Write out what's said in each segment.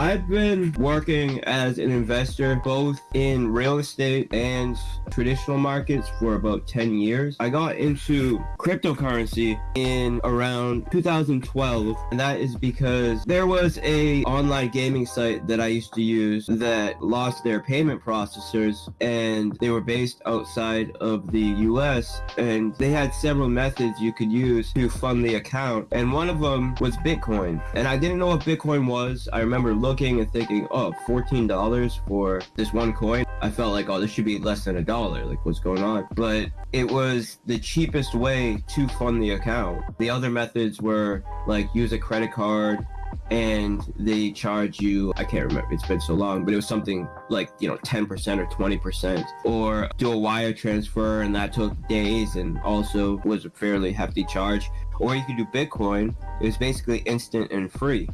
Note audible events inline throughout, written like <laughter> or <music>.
I've been working as an investor both in real estate and traditional markets for about 10 years. I got into cryptocurrency in around 2012, and that is because there was a online gaming site that I used to use that lost their payment processors and they were based outside of the US and they had several methods you could use to fund the account and one of them was Bitcoin. And I didn't know what Bitcoin was. I remember looking and thinking, oh, $14 for this one coin. I felt like, oh, this should be less than a dollar. Like, what's going on? But it was the cheapest way to fund the account. The other methods were like use a credit card and they charge you i can't remember it's been so long but it was something like you know 10% or 20% or do a wire transfer and that took days and also was a fairly hefty charge or you could do bitcoin it was basically instant and free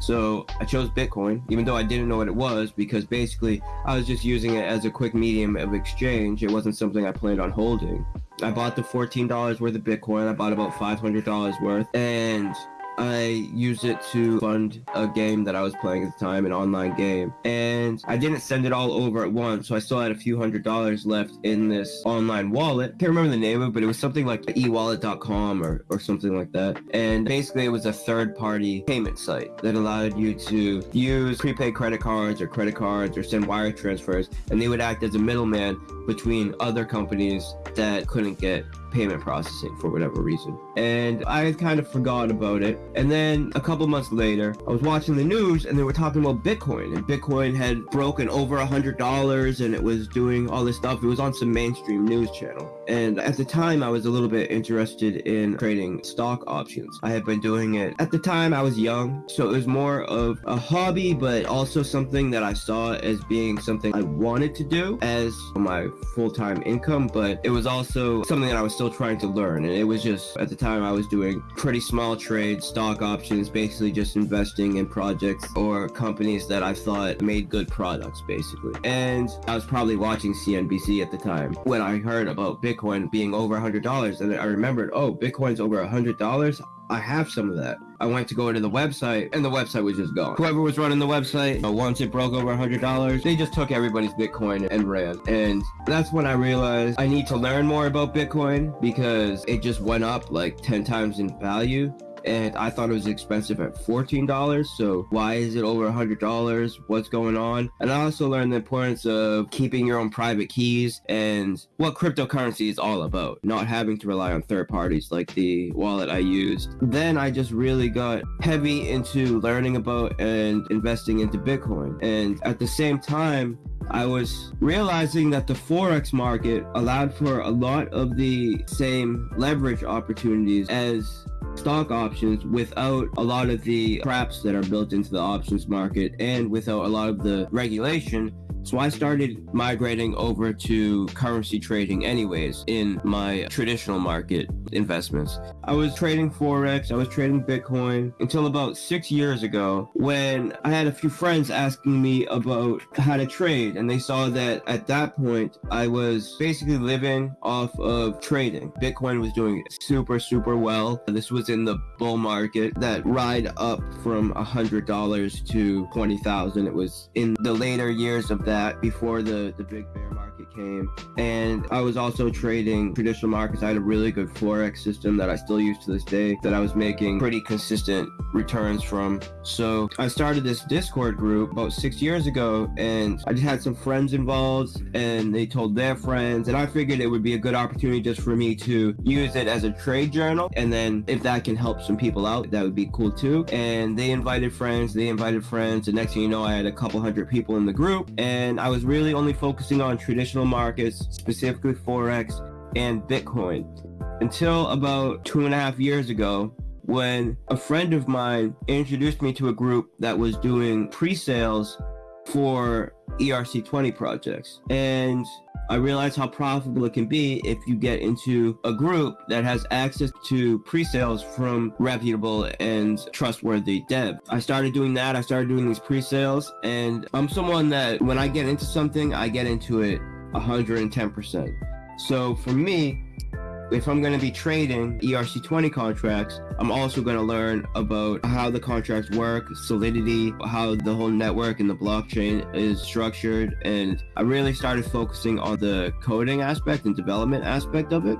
so I chose Bitcoin, even though I didn't know what it was, because basically I was just using it as a quick medium of exchange. It wasn't something I planned on holding. I bought the $14 worth of Bitcoin. I bought about $500 worth. And I used it to fund a game that I was playing at the time, an online game. And I didn't send it all over at once, so I still had a few hundred dollars left in this online wallet. I Can't remember the name of it, but it was something like ewallet.com or, or something like that. And basically, it was a third party payment site that allowed you to use prepaid credit cards or credit cards or send wire transfers, and they would act as a middleman between other companies that couldn't get payment processing for whatever reason. And I had kind of forgot about it. And then a couple months later, I was watching the news and they were talking about Bitcoin. And Bitcoin had broken over a hundred dollars and it was doing all this stuff. It was on some mainstream news channel. And at the time, I was a little bit interested in trading stock options. I had been doing it at the time I was young, so it was more of a hobby, but also something that I saw as being something I wanted to do as my full-time income. But it was also something that I was still trying to learn. And it was just, at the time, I was doing pretty small trades, stock options, basically just investing in projects or companies that I thought made good products, basically. And I was probably watching CNBC at the time when I heard about Bitcoin being over a $100. And I remembered, oh, Bitcoin's over a $100. I have some of that. I went to go to the website and the website was just gone. Whoever was running the website, uh, once it broke over $100, they just took everybody's Bitcoin and ran. And that's when I realized I need to learn more about Bitcoin because it just went up like 10 times in value and I thought it was expensive at $14. So why is it over $100? What's going on? And I also learned the importance of keeping your own private keys and what cryptocurrency is all about, not having to rely on third parties like the wallet I used. Then I just really got heavy into learning about and investing into Bitcoin. And at the same time, I was realizing that the Forex market allowed for a lot of the same leverage opportunities as stock options without a lot of the traps that are built into the options market and without a lot of the regulation so I started migrating over to currency trading anyways in my traditional market investments. I was trading Forex, I was trading Bitcoin until about six years ago when I had a few friends asking me about how to trade and they saw that at that point I was basically living off of trading. Bitcoin was doing super, super well. This was in the bull market that ride up from a $100 to 20,000. It was in the later years of that before the, the big bear market came. And I was also trading traditional markets. I had a really good Forex system that I still use to this day that I was making pretty consistent returns from. So I started this Discord group about six years ago and I just had some friends involved and they told their friends. And I figured it would be a good opportunity just for me to use it as a trade journal. And then if that can help some people out, that would be cool too. And they invited friends, they invited friends. And next thing you know, I had a couple hundred people in the group and I was really only focusing on traditional markets, specifically Forex and Bitcoin, until about two and a half years ago when a friend of mine introduced me to a group that was doing pre-sales for ERC20 projects. And I realized how profitable it can be if you get into a group that has access to pre-sales from reputable and trustworthy dev. I started doing that. I started doing these pre-sales and I'm someone that when I get into something, I get into it 110%. So for me, if I'm going to be trading ERC20 contracts, I'm also going to learn about how the contracts work, solidity, how the whole network and the blockchain is structured. And I really started focusing on the coding aspect and development aspect of it.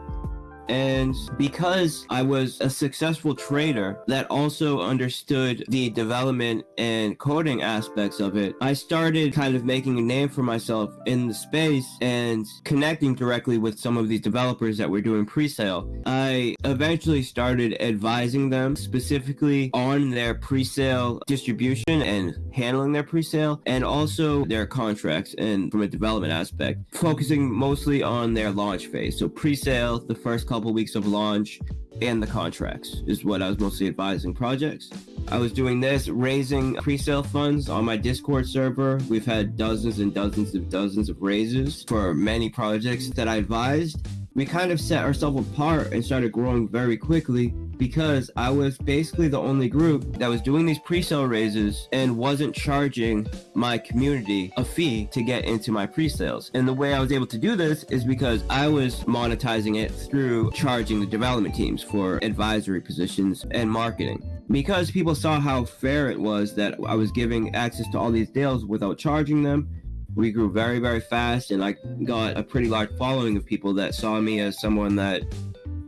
And because I was a successful trader that also understood the development and coding aspects of it, I started kind of making a name for myself in the space and connecting directly with some of these developers that were doing pre-sale. I eventually started advising them specifically on their pre-sale distribution and handling their pre-sale and also their contracts and from a development aspect, focusing mostly on their launch phase. So pre-sale, the first couple couple weeks of launch and the contracts is what I was mostly advising projects. I was doing this, raising pre-sale funds on my Discord server. We've had dozens and dozens of dozens of raises for many projects that I advised. We kind of set ourselves apart and started growing very quickly because I was basically the only group that was doing these pre-sale raises and wasn't charging my community a fee to get into my pre-sales. And the way I was able to do this is because I was monetizing it through charging the development teams for advisory positions and marketing because people saw how fair it was that I was giving access to all these deals without charging them. We grew very, very fast, and I got a pretty large following of people that saw me as someone that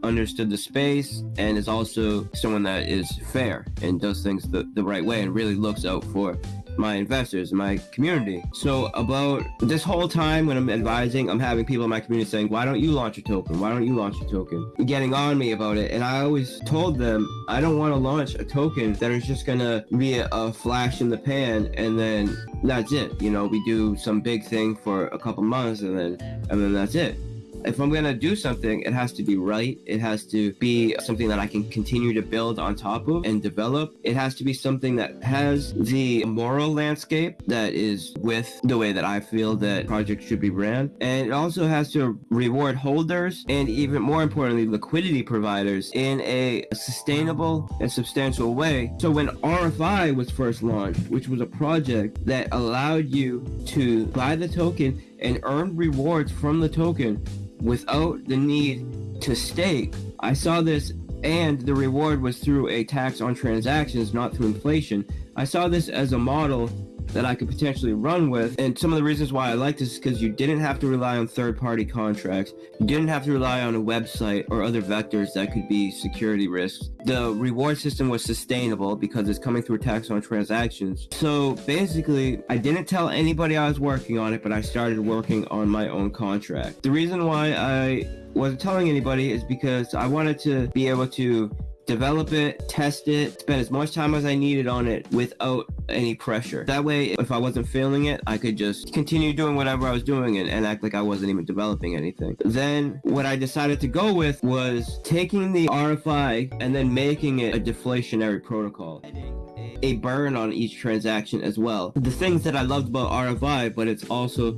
understood the space and is also someone that is fair and does things the, the right way and really looks out for my investors, my community. So about this whole time when I'm advising, I'm having people in my community saying, why don't you launch a token? Why don't you launch a token? Getting on me about it. And I always told them, I don't want to launch a token that is just going to be a, flash in the pan and then that's it. You know, we do some big thing for a couple months and then, and then that's it if I'm going to do something, it has to be right. It has to be something that I can continue to build on top of and develop. It has to be something that has the moral landscape that is with the way that I feel that projects should be ran. And it also has to reward holders and even more importantly, liquidity providers in a sustainable and substantial way. So when RFI was first launched, which was a project that allowed you to buy the token and earn rewards from the token without the need to stake. I saw this and the reward was through a tax on transactions, not through inflation. I saw this as a model that I could potentially run with. And some of the reasons why I like this is because you didn't have to rely on third party contracts. You didn't have to rely on a website or other vectors that could be security risks. The reward system was sustainable because it's coming through tax on transactions. So basically, I didn't tell anybody I was working on it, but I started working on my own contract. The reason why I wasn't telling anybody is because I wanted to be able to develop it, test it, spend as much time as I needed on it without any pressure. That way, if I wasn't feeling it, I could just continue doing whatever I was doing and, and act like I wasn't even developing anything. Then what I decided to go with was taking the RFI and then making it a deflationary protocol a burn on each transaction as well. The things that I loved about RFI, but it's also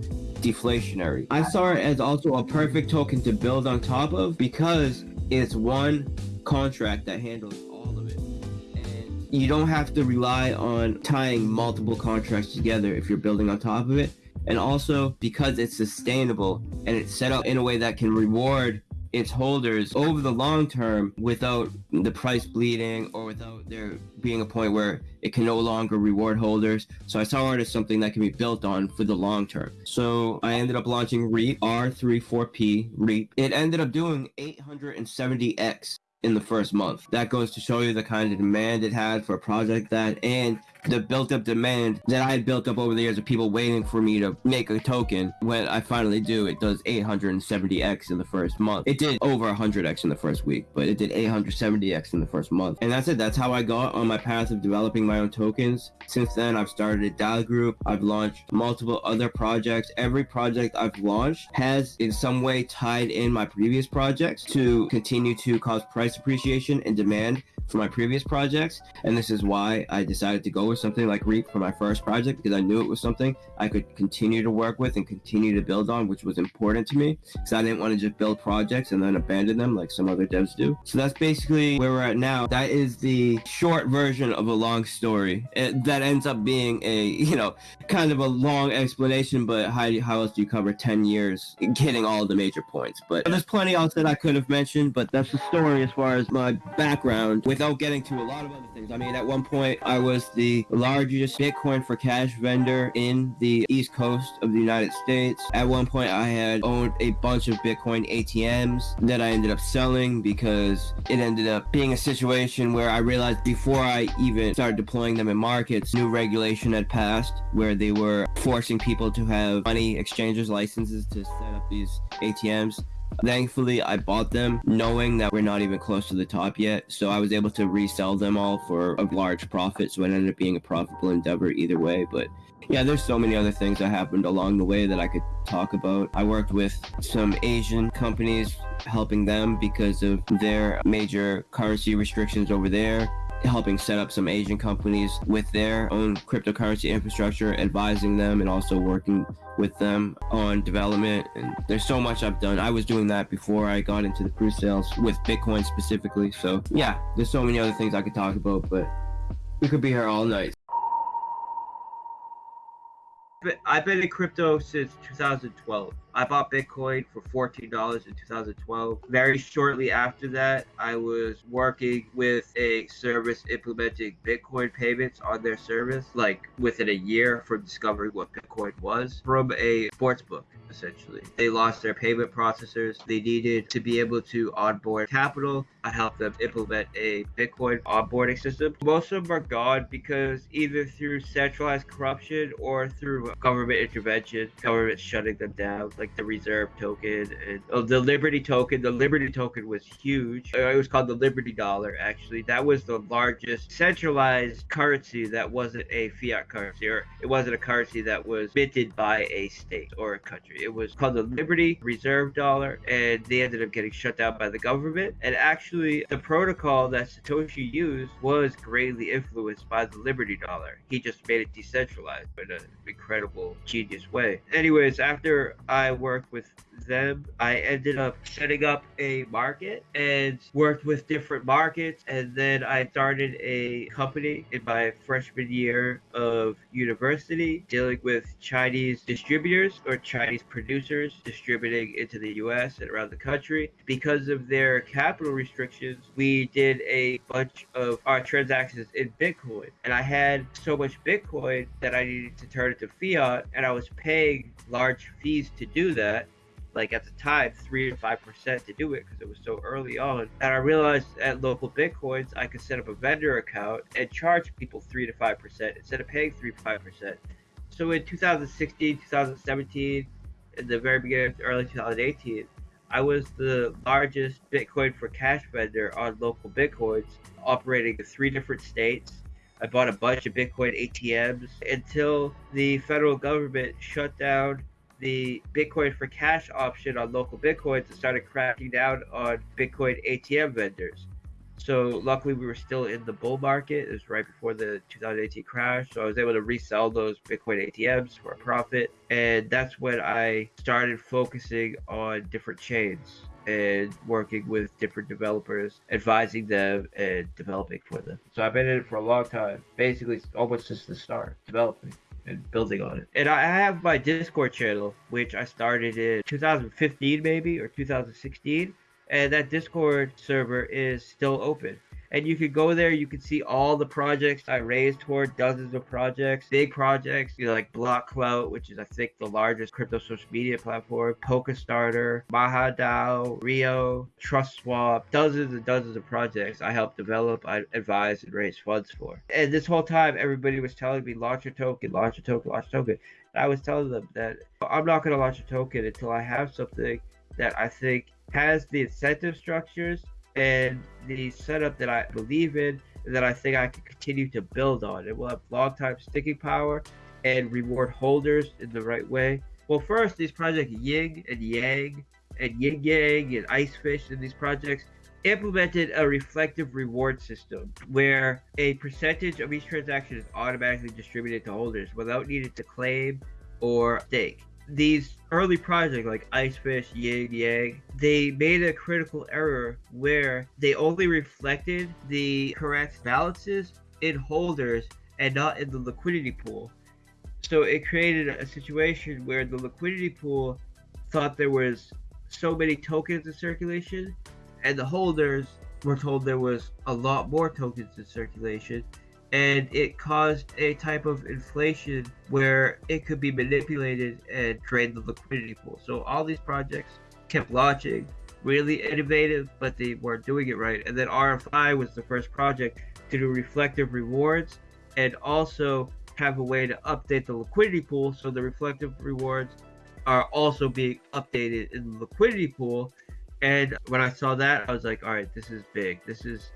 deflationary. I saw it as also a perfect token to build on top of because it's one contract that handles all of it. And you don't have to rely on tying multiple contracts together if you're building on top of it. And also because it's sustainable and it's set up in a way that can reward its holders over the long term without the price bleeding or without there being a point where it can no longer reward holders. So I saw it as something that can be built on for the long term. So I ended up launching REAP R34P REAP. It ended up doing 870x in the first month. That goes to show you the kind of demand it had for a project that and the built up demand that I had built up over the years of people waiting for me to make a token. When I finally do, it does 870x in the first month. It did over 100x in the first week, but it did 870x in the first month. And that's it. That's how I got on my path of developing my own tokens. Since then, I've started a DAO group. I've launched multiple other projects. Every project I've launched has in some way tied in my previous projects to continue to cause price appreciation and demand for my previous projects. And this is why I decided to go with something like Reap for my first project because I knew it was something I could continue to work with and continue to build on, which was important to me because I didn't want to just build projects and then abandon them like some other devs do. So that's basically where we're at now. That is the short version of a long story it, that ends up being a, <laughs> you know, kind of a long explanation, but how, how else do you cover 10 years getting all the major points? But there's plenty else that I could have mentioned, but that's the story as far as my background without getting to a lot of other things. I mean, at one point, I was the largest Bitcoin for cash vendor in the East Coast of the United States. At one point, I had owned a bunch of Bitcoin ATMs that I ended up selling because it ended up being a situation where I realized before I even started deploying them in markets, new regulation had passed where they were forcing people to have money exchangers licenses to set up these ATMs. Thankfully, I bought them knowing that we're not even close to the top yet. So I was able to resell them all for a large profit. So it ended up being a profitable endeavor either way. But yeah, there's so many other things that happened along the way that I could talk about. I worked with some Asian companies helping them because of their major currency restrictions over there helping set up some Asian companies with their own cryptocurrency infrastructure, advising them and also working with them on development. And there's so much I've done. I was doing that before I got into the pre-sales with Bitcoin specifically. So yeah, there's so many other things I could talk about, but we could be here all night. I've been in crypto since 2012. I bought Bitcoin for $14 in 2012. Very shortly after that, I was working with a service implementing Bitcoin payments on their service, like within a year from discovering what Bitcoin was from a sports book essentially. They lost their payment processors. They needed to be able to onboard capital. I helped them implement a Bitcoin onboarding system. Most of them are gone because either through centralized corruption or through government intervention, government shutting them down, like the Reserve token and oh, the Liberty token. The Liberty token was huge. It was called the Liberty Dollar, actually. That was the largest centralized currency that wasn't a fiat currency, or it wasn't a currency that was minted by a state or a country. It was called the Liberty Reserve Dollar, and they ended up getting shut down by the government. And actually, the protocol that Satoshi used was greatly influenced by the Liberty Dollar. He just made it decentralized in an incredible, genius way. Anyways, after I worked with them, I ended up setting up a market and worked with different markets. And then I started a company in my freshman year of university dealing with Chinese distributors or Chinese producers distributing into the US and around the country. Because of their capital restrictions, we did a bunch of our transactions in Bitcoin. And I had so much Bitcoin that I needed to turn it to fiat, and I was paying large fees to do that like at the time three to five percent to do it because it was so early on and i realized at local bitcoins i could set up a vendor account and charge people three to five percent instead of paying three to five percent. So in 2016 2017 in the very beginning of early 2018 i was the largest bitcoin for cash vendor on local bitcoins operating in three different states. I bought a bunch of Bitcoin ATMs until the federal government shut down the Bitcoin for cash option on local Bitcoins and started cracking down on Bitcoin ATM vendors. So luckily we were still in the bull market. It was right before the 2018 crash. So I was able to resell those Bitcoin ATMs for a profit. And that's when I started focusing on different chains and working with different developers, advising them and developing for them. So I've been in it for a long time, basically almost since the start, developing and building on it. And I have my Discord channel, which I started in 2015 maybe or 2016, and that Discord server is still open and you could go there. You can see all the projects I raised toward dozens of projects, big projects, you know, like BlockClout, which is I think the largest crypto social media platform, Polkastarter, MahaDAO, Rio, TrustSwap, dozens and dozens of projects I helped develop, I advise, and raise funds for. And this whole time, everybody was telling me launch a token, launch a token, launch a token. And I was telling them that I'm not going to launch a token until I have something that I think has the incentive structures and the setup that I believe in that I think I can continue to build on. It will have long time sticking power and reward holders in the right way. Well, first, these projects Ying and Yang and Yin Yang and Icefish and these projects, implemented a reflective reward system where a percentage of each transaction is automatically distributed to holders without needing to claim or stake. These early projects like Icefish, Yin Yang, they made a critical error where they only reflected the correct balances in holders and not in the liquidity pool. So it created a situation where the liquidity pool thought there was so many tokens in circulation and the holders were told there was a lot more tokens in circulation and it caused a type of inflation where it could be manipulated and drain the liquidity pool. So all these projects kept launching, really innovative, but they weren't doing it right. And then RFI was the first project to do reflective rewards and also have a way to update the liquidity pool so the reflective rewards are also being updated in the liquidity pool and when I saw that, I was like, all right, this is big. This is,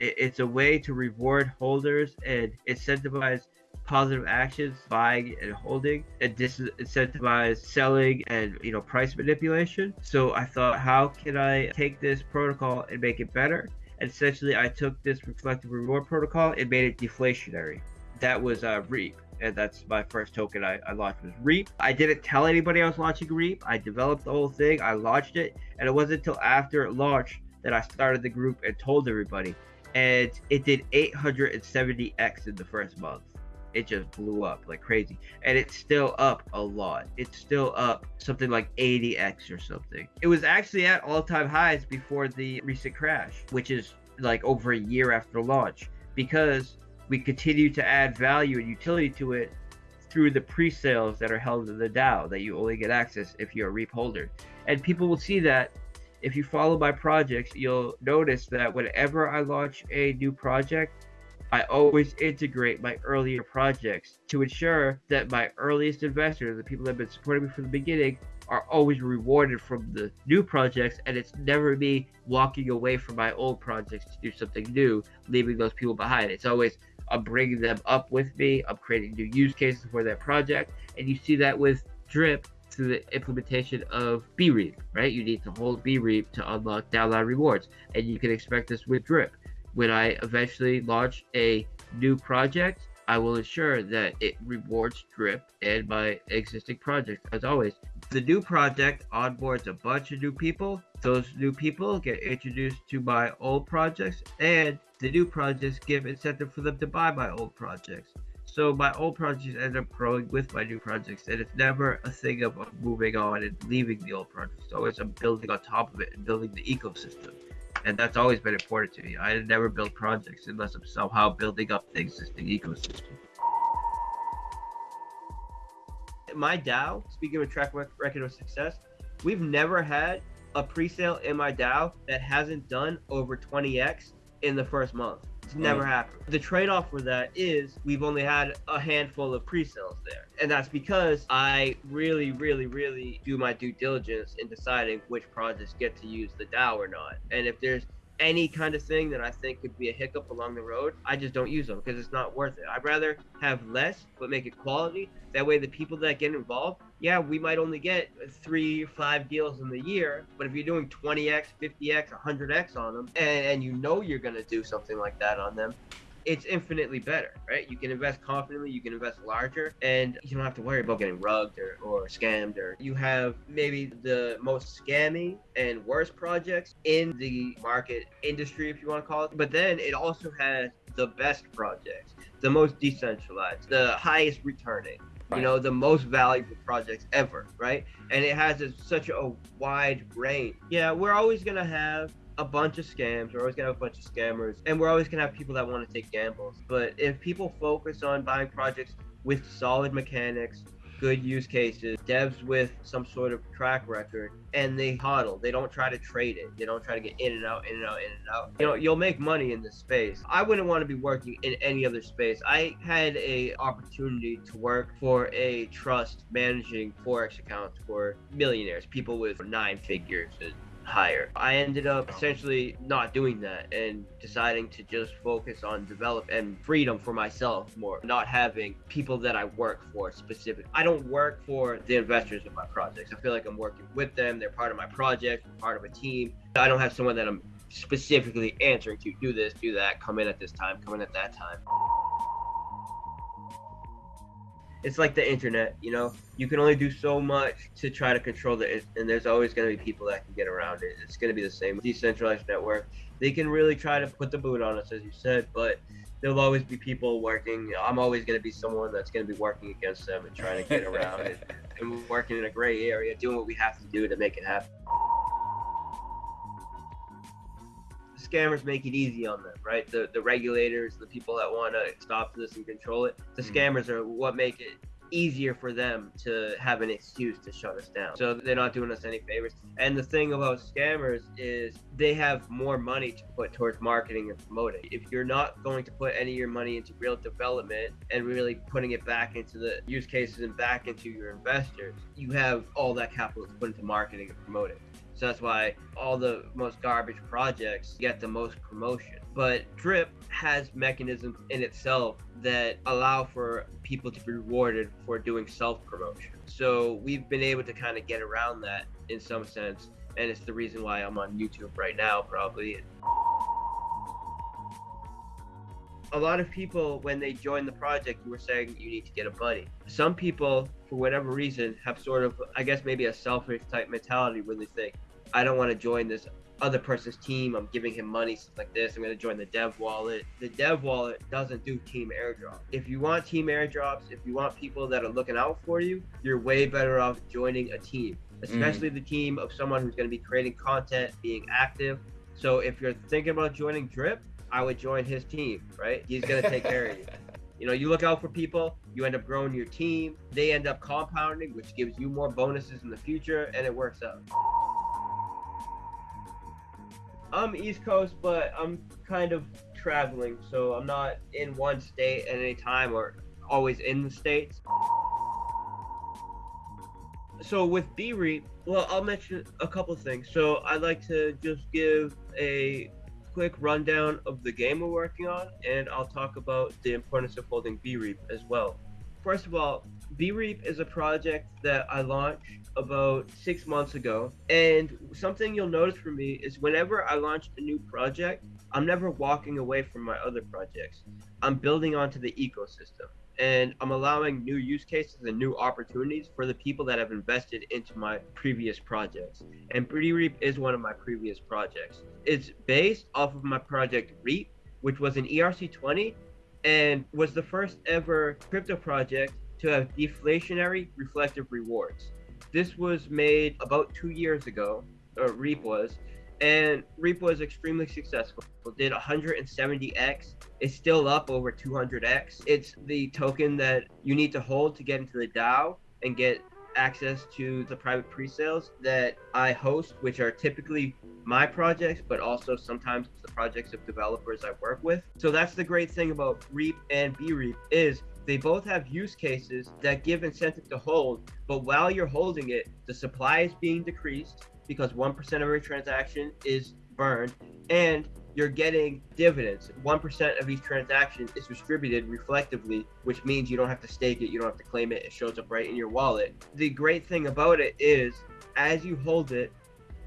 it's a way to reward holders and incentivize positive actions, buying and holding, and disincentivize selling and you know price manipulation. So I thought, how can I take this protocol and make it better? And essentially, I took this reflective reward protocol and made it deflationary. That was uh, Reap and that's my first token I, I launched was Reap. I didn't tell anybody I was launching Reap. I developed the whole thing. I launched it, and it wasn't until after it launched that I started the group and told everybody. And it did 870x in the first month. It just blew up like crazy, and it's still up a lot. It's still up something like 80x or something. It was actually at all-time highs before the recent crash, which is like over a year after launch because we continue to add value and utility to it through the pre-sales that are held in the DAO that you only get access if you're a REAP holder. And people will see that if you follow my projects, you'll notice that whenever I launch a new project, I always integrate my earlier projects to ensure that my earliest investors, the people that have been supporting me from the beginning, are always rewarded from the new projects and it's never me walking away from my old projects to do something new leaving those people behind it's always I'm bringing them up with me. I'm creating new use cases for that project. And you see that with Drip through the implementation of BREAP, right? You need to hold BREAP to unlock downline rewards. And you can expect this with Drip. When I eventually launch a new project, I will ensure that it rewards Drip and my existing project as always. The new project onboards a bunch of new people. Those new people get introduced to my old projects and the new projects give incentive for them to buy my old projects. So my old projects end up growing with my new projects, and it's never a thing of moving on and leaving the old projects. It's always I'm building on top of it and building the ecosystem. And that's always been important to me. I never build projects unless I'm somehow building up the existing ecosystem. My DAO, speaking of track record of success, we've never had a pre-sale in my DAO that hasn't done over 20x in the first month. It's never happened. The trade-off for that is we've only had a handful of pre-sales there. And that's because I really, really, really do my due diligence in deciding which projects get to use the DAO or not. And if there's any kind of thing that I think could be a hiccup along the road, I just don't use them because it's not worth it. I'd rather have less but make it quality. That way, the people that get involved, yeah, we might only get three, five deals in the year, but if you're doing 20x, 50x, 100x on them, and, and you know you're gonna do something like that on them, it's infinitely better, right? You can invest confidently, you can invest larger, and you don't have to worry about getting rugged or, or scammed. Or you have maybe the most scammy and worst projects in the market industry, if you want to call it. But then it also has the best projects, the most decentralized, the highest returning. Right. You know, the most valuable projects ever, right? And it has a, such a wide range. Yeah, we're always going to have a bunch of scams. We're always gonna have a bunch of scammers, and we're always gonna have people that want to take gambles. But if people focus on buying projects with solid mechanics, good use cases, devs with some sort of track record, and they huddle. They don't try to trade it. They don't try to get in and out, in and out, in and out. You know, you'll make money in this space. I wouldn't want to be working in any other space. I had a opportunity to work for a trust managing forex accounts for millionaires, people with nine figures and higher. I ended up oh. essentially not doing that and deciding to just focus on develop and freedom for myself more, not having people that I work for specific. I don't work for the investors of my projects. I feel like I'm working with them. They're part of my project, part of a team. I don't have someone that I'm specifically answering to do this, do that, come in at this time, come in at that time. It's like the internet, you know, you can only do so much to try to control it, and there's always going to be people that can get around it. It's going to be the same decentralized network. They can really try to put the boot on us, as you said, but there'll always be people working. I'm always going to be someone that's going to be working against them and trying to get around it <laughs> and working in a gray area, doing what we have to do to make it happen. Scammers make it easy on them, right? The the regulators, the people that want to stop this and control it, the mm. scammers are what make it easier for them to have an excuse to shut us down. So they're not doing us any favors. And the thing about scammers is they have more money to put towards marketing and promoting. If you're not going to put any of your money into real development and really putting it back into the use cases and back into your investors, you have all that capital to put into marketing and promoting. So that's why all the most garbage projects get the most promotion. But Drip has mechanisms in itself that allow for people to be rewarded for doing self promotion. So we've been able to kind of get around that in some sense. And it's the reason why I'm on YouTube right now, probably. a lot of people when they join the project you were saying you need to get a buddy some people for whatever reason have sort of i guess maybe a selfish type mentality where they think I don't want to join this other person's team. I'm giving him money, stuff like this. I'm going to join the dev wallet. The dev wallet doesn't do team airdrop. If you want team airdrops, if you want people that are looking out for you, you're way better off joining a team, especially mm. the team of someone who's going to be creating content, being active. So if you're thinking about joining Drip, I would join his team, right? He's going to take care of you. <laughs> You know, you look out for people, you end up growing your team, they end up compounding, which gives you more bonuses in the future, and it works out. I'm East Coast, but I'm kind of traveling, so I'm not in one state at any time or always in the states. So with B-Reap, well, I'll mention a couple things. So I'd like to just give a quick rundown of the game we're working on, and I'll talk about the importance of holding B-Reap as well. First of all, B-Reap is a project that I launched about six months ago. And something you'll notice from me is whenever I launch a new project, I'm never walking away from my other projects. I'm building onto the ecosystem and I'm allowing new use cases and new opportunities for the people that have invested into my previous projects. And Pretty Reap is one of my previous projects. It's based off of my project Reap, which was an ERC20 and was the first ever crypto project to have deflationary reflective rewards. This was made about two years ago, or Reap was, and Reap was extremely successful. It did 170x. It's still up over 200x. It's the token that you need to hold to get into the DAO and get access to the private pre-sales that I host, which are typically my projects, but also sometimes the projects of developers I work with. So that's the great thing about Reap and B-Reap is they both have use cases that give incentive to hold, but while you're holding it, the supply is being decreased because 1% of every transaction is burned, and you're getting dividends. 1% of each transaction is distributed reflectively, which means you don't have to stake it, you don't have to claim it, it shows up right in your wallet. The great thing about it is, as you hold it,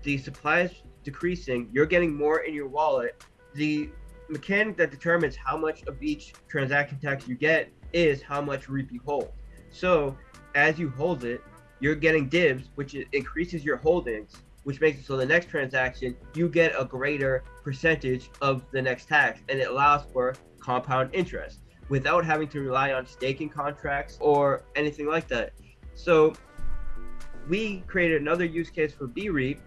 the supply is decreasing, you're getting more in your wallet. The mechanic that determines how much of each transaction tax you get is how much reap you hold. So as you hold it, you're getting dibs, which increases your holdings, which makes it so the next transaction you get a greater percentage of the next tax, and it allows for compound interest without having to rely on staking contracts or anything like that. So we created another use case for BREAP,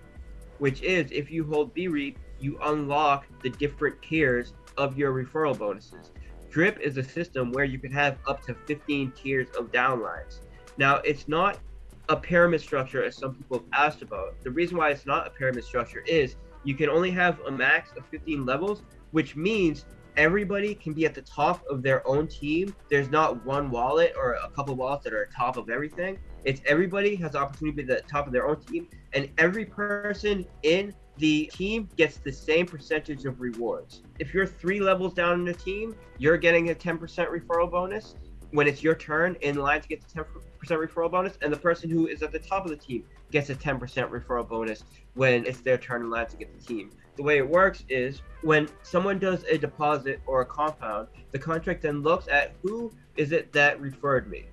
which is if you hold BREAP, you unlock the different tiers of your referral bonuses. Drip is a system where you can have up to 15 tiers of downlines. Now, it's not a pyramid structure as some people have asked about. The reason why it's not a pyramid structure is you can only have a max of 15 levels, which means everybody can be at the top of their own team. There's not one wallet or a couple wallets that are top of everything. It's everybody has the opportunity to be at the top of their own team, and every person in the team gets the same percentage of rewards. If you're three levels down in the team, you're getting a 10% referral bonus. When it's your turn in line to get the 10% referral bonus, and the person who is at the top of the team gets a 10% referral bonus when it's their turn in line to get the team. The way it works is when someone does a deposit or a compound, the contract then looks at who is it that referred me.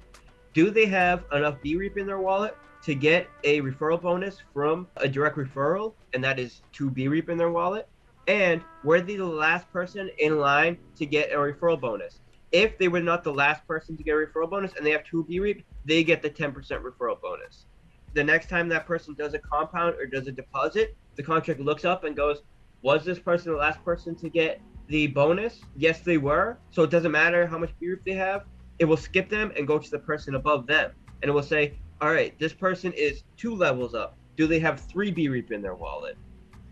Do they have enough BREAP in their wallet to get a referral bonus from a direct referral, and that is two BREAP in their wallet? And were they the last person in line to get a referral bonus? If they were not the last person to get a referral bonus and they have two B BREAP, they get the 10% referral bonus. The next time that person does a compound or does a deposit, the contract looks up and goes, Was this person the last person to get the bonus? Yes, they were. So it doesn't matter how much BREAP they have. It will skip them and go to the person above them. And it will say, All right, this person is two levels up. Do they have three B BREAP in their wallet?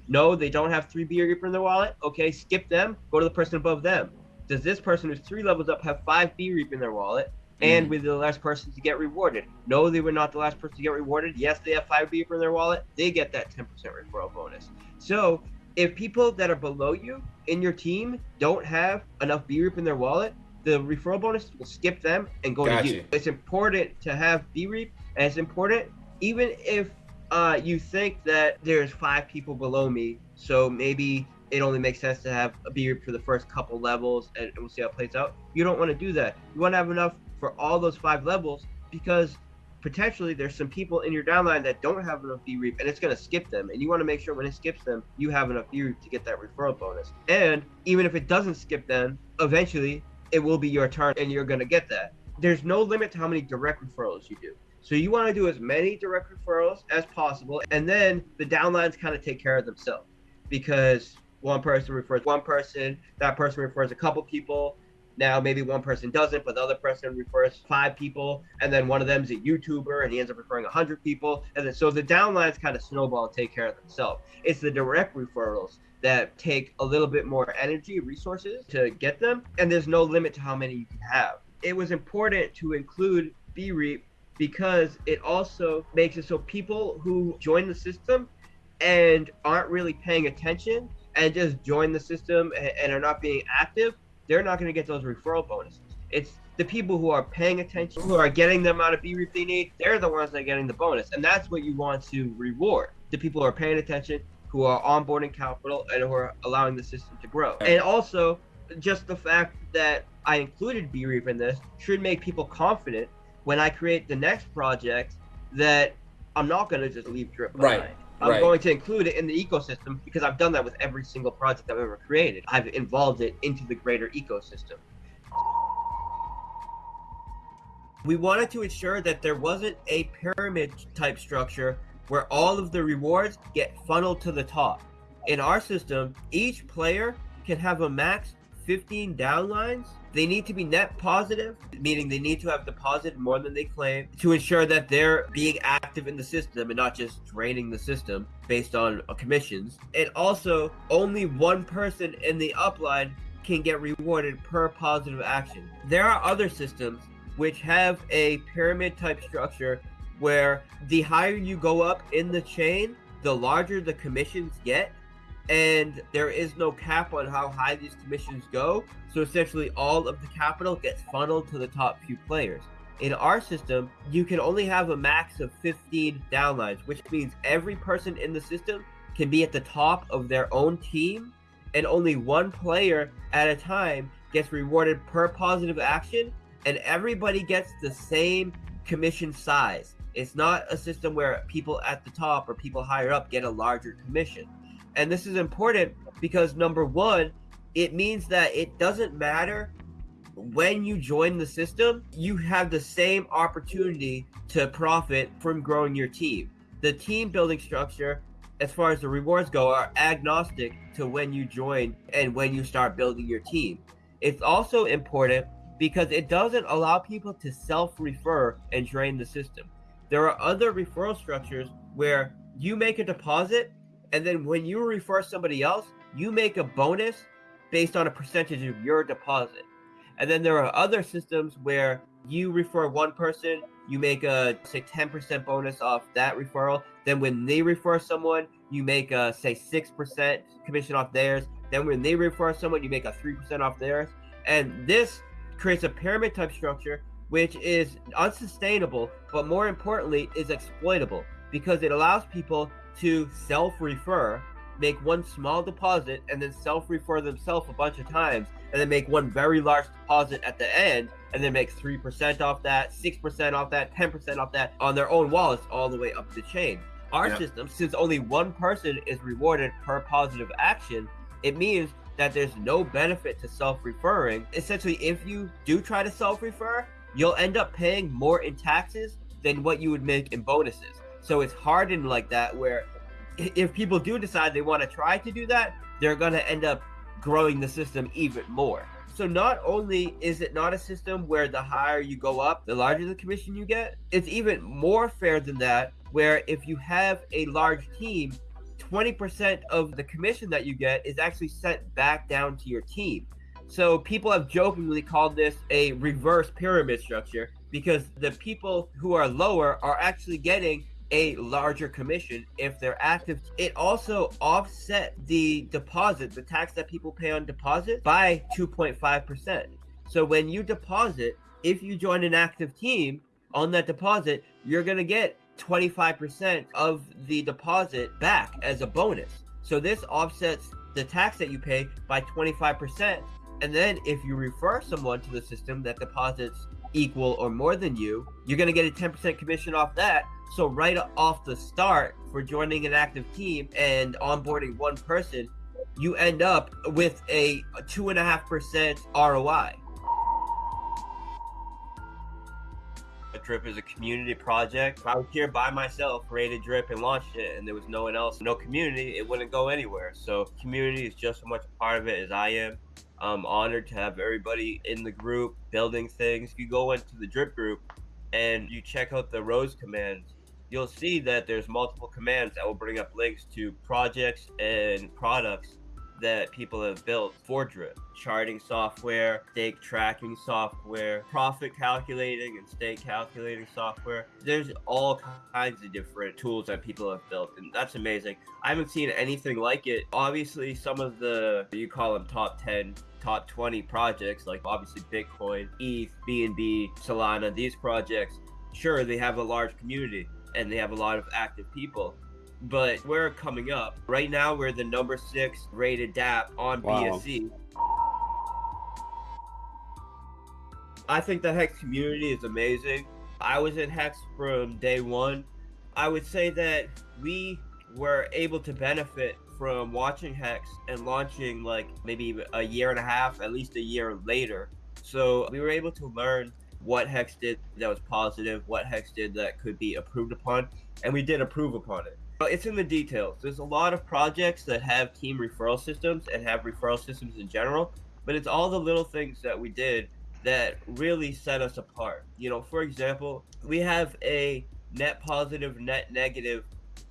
No, they don't have three B BREAP in their wallet. Okay, skip them. Go to the person above them. Does this person who's three levels up have five BREAP in their wallet? And Mm. with the last person to get rewarded. No, they were not the last person to get rewarded. Yes, they have five BREAP in their wallet. They get that 10% referral bonus. So if people that are below you in your team don't have enough BREAP in their wallet, the referral bonus will skip them and go to Gotcha. you. It's important to have BREAP, and it's important even if uh, you think that there's five people below me, so maybe it only makes sense to have a BREAP for the first couple levels, and we'll see how it plays out. You don't want to do that. You want to have enough for all those five levels because potentially there's some people in your downline that don't have enough BREAP, and it's going to skip them. And you want to make sure when it skips them, you have enough BREAP to get that referral bonus. And even if it doesn't skip them, eventually it will be your turn, and you're going to get that. There's no limit to how many direct referrals you do. So you want to do as many direct referrals as possible, and then the downlines kind of take care of themselves because one person refers one person, that person refers a couple people. Now maybe one person doesn't, but the other person refers five people, and then one of them is a YouTuber, and he ends up referring hundred people, and then so the downlines kind of snowball and take care of themselves. It's the direct referrals that take a little bit more energy, resources to get them, and there's no limit to how many you can have. It was important to include BREAP because it also makes it so people who join the system and aren't really paying attention and just join the system and, and are not being active, they're not going to get those referral bonuses. It's the people who are paying attention, who are getting the amount of B BREAP they need, they're the ones that are getting the bonus. And that's what you want to reward. The people who are paying attention, who are onboarding capital, and who are allowing the system to grow. And also, just the fact that I included BREAP in this should make people confident when I create the next project that I'm not going to just leave drip Right, behind. I'm right. going to include it in the ecosystem because I've done that with every single project I've ever created. I've involved it into the greater ecosystem. We wanted to ensure that there wasn't a pyramid type structure where all of the rewards get funneled to the top. In our system, each player can have a max 15 downlines. They need to be net positive, meaning they need to have deposited more than they claim to ensure that they're being active in the system and not just draining the system based on uh, commissions. And also, only one person in the upline can get rewarded per positive action. There are other systems which have a pyramid type structure where the higher you go up in the chain, the larger the commissions get and there is no cap on how high these commissions go. So essentially, all of the capital gets funneled to the top few players. In our system, you can only have a max of 15 downlines, which means every person in the system can be at the top of their own team, and only one player at a time gets rewarded per positive action, and everybody gets the same commission size. It's not a system where people at the top or people higher up get a larger commission. And this is important because number one, it means that it doesn't matter when you join the system, you have the same opportunity to profit from growing your team. The team building structure, as far as the rewards go, are agnostic to when you join and when you start building your team. It's also important because it doesn't allow people to self refer and drain the system. There are other referral structures where you make a deposit and then when you refer somebody else, you make a bonus based on a percentage of your deposit. And then there are other systems where you refer one person, you make a say 10% bonus off that referral. Then when they refer someone, you make a say 6% commission off theirs. Then when they refer someone, you make a 3% off theirs. And this creates a pyramid type structure which is unsustainable, but more importantly, is exploitable because it allows people to self refer, make one small deposit, and then self refer themselves a bunch of times, and then make one very large deposit at the end, and then make 3% off that, 6% off that, 10% off that on their own wallets all the way up the chain. Our system, since only one person is rewarded per positive action, it means that there's no benefit to self-referring. Essentially, if you do try to self-refer, you'll end up paying more in taxes than what you would make in bonuses. So it's hardened like that where if people do decide they want to try to do that, they're going to end up growing the system even more. So not only is it not a system where the higher you go up, the larger the commission you get, it's even more fair than that where if you have a large team, 20% of the commission that you get is actually sent back down to your team. So people have jokingly called this a reverse pyramid structure because the people who are lower are actually getting a larger commission if they're active. It also offset the deposit, the tax that people pay on deposit by 2.5%. So when you deposit, if you join an active team on that deposit, you're going to get 25% of the deposit back as a bonus. So this offsets the tax that you pay by 25%. And then if you refer someone to the system that deposits equal or more than you, you're going to get a 10% commission off that. So right off the start for joining an active team and onboarding one person, you end up with a two and a half percent ROI. A Drip is a community project. If I was here by myself, created Drip and launched it, and there was no one else, no community, it wouldn't go anywhere. So community is just as much a part of it as I am. I'm honored to have everybody in the group building things. If you go into the Drip group and you check out the Rose commands, you'll see that there's multiple commands that will bring up links to projects and products that people have built for Drip. Charting software, stake tracking software, profit calculating and stake calculating software. There's all kinds of different tools that people have built, and that's amazing. I haven't seen anything like it. Obviously, some of the, you call them top 10, top 20 projects, like obviously Bitcoin, ETH, BNB, Solana, these projects, sure, they have a large community and they have a lot of active people but we're coming up. Right now, we're the number six rated DApp on Wow. BSC. I think the Hex community is amazing. I was in Hex from day one. I would say that we were able to benefit from watching Hex and launching like maybe a year and a half, at least a year later. So we were able to learn what Hex did that was positive, what Hex did that could be approved upon, and we did approve upon it. But it's in the details. There's a lot of projects that have team referral systems and have referral systems in general, but it's all the little things that we did that really set us apart. You know, for example, we have a net positive, net negative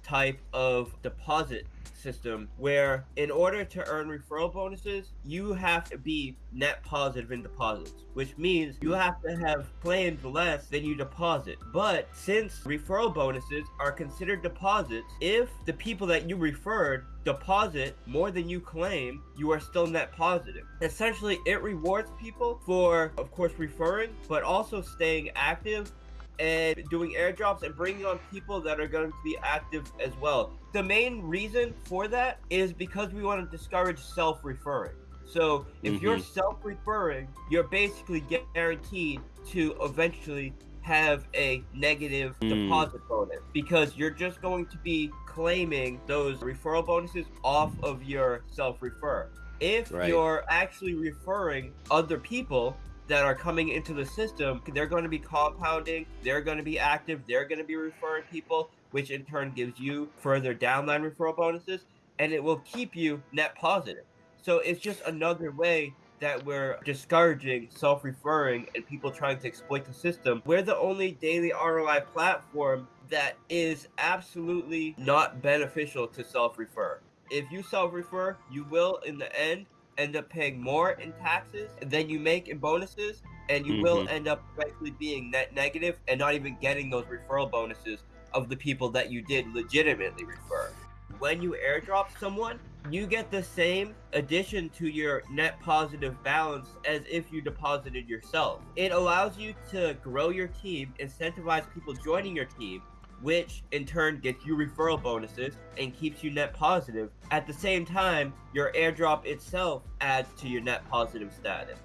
type of deposit system where in order to earn referral bonuses you have to be net positive in deposits which means you have to have claimed less than you deposit. But since referral bonuses are considered deposits if the people that you referred deposit more than you claim you are still net positive. Essentially it rewards people for of course referring but also staying active and doing airdrops and bringing on people that are going to be active as well. The main reason for that is because we want to discourage self-referring. So if you're Mhm. self-referring, you're basically guaranteed to eventually have a negative Mm. deposit bonus because you're just going to be claiming those referral bonuses off of your self-refer. If Right. you're actually referring other people that are coming into the system, they're going to be compounding, they're going to be active, they're going to be referring people, which in turn gives you further downline referral bonuses, and it will keep you net positive. So it's just another way that we're discouraging self referring and people trying to exploit the system. We're the only daily ROI platform that is absolutely not beneficial to self refer. If you self refer, you will, in the end, end up paying more in taxes than you make in bonuses, and you will Mhm. end up eventually being net negative and not even getting those referral bonuses of the people that you did legitimately refer. When you airdrop someone, you get the same addition to your net positive balance as if you deposited yourself. It allows you to grow your team, incentivize people joining your team, which in turn gets you referral bonuses and keeps you net positive. At the same time, your airdrop itself adds to your net positive status.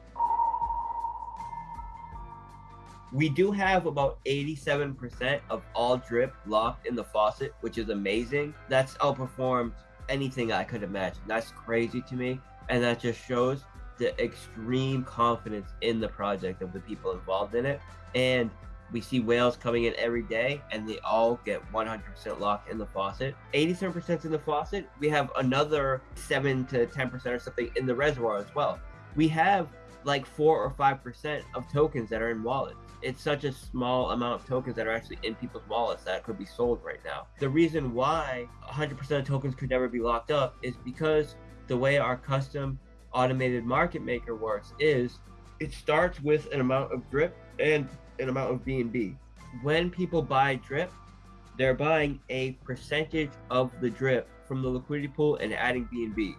We do have about 87% of all drip locked in the faucet, which is amazing. That's outperformed anything I could imagine. That's crazy to me. And that just shows the extreme confidence in the project of the people involved in it. And we see whales coming in every day and they all get 100% locked in the faucet. 87% in the faucet. We have another 7 to 10% or something in the reservoir as well. We have like 4 or 5% of tokens that are in wallets. It's such a small amount of tokens that are actually in people's wallets that could be sold right now. The reason why 100% of tokens could never be locked up is because the way our custom automated market maker works is it starts with an amount of drip and an amount of BNB. When people buy drip, they're buying a percentage of the drip from the liquidity pool and adding BNB.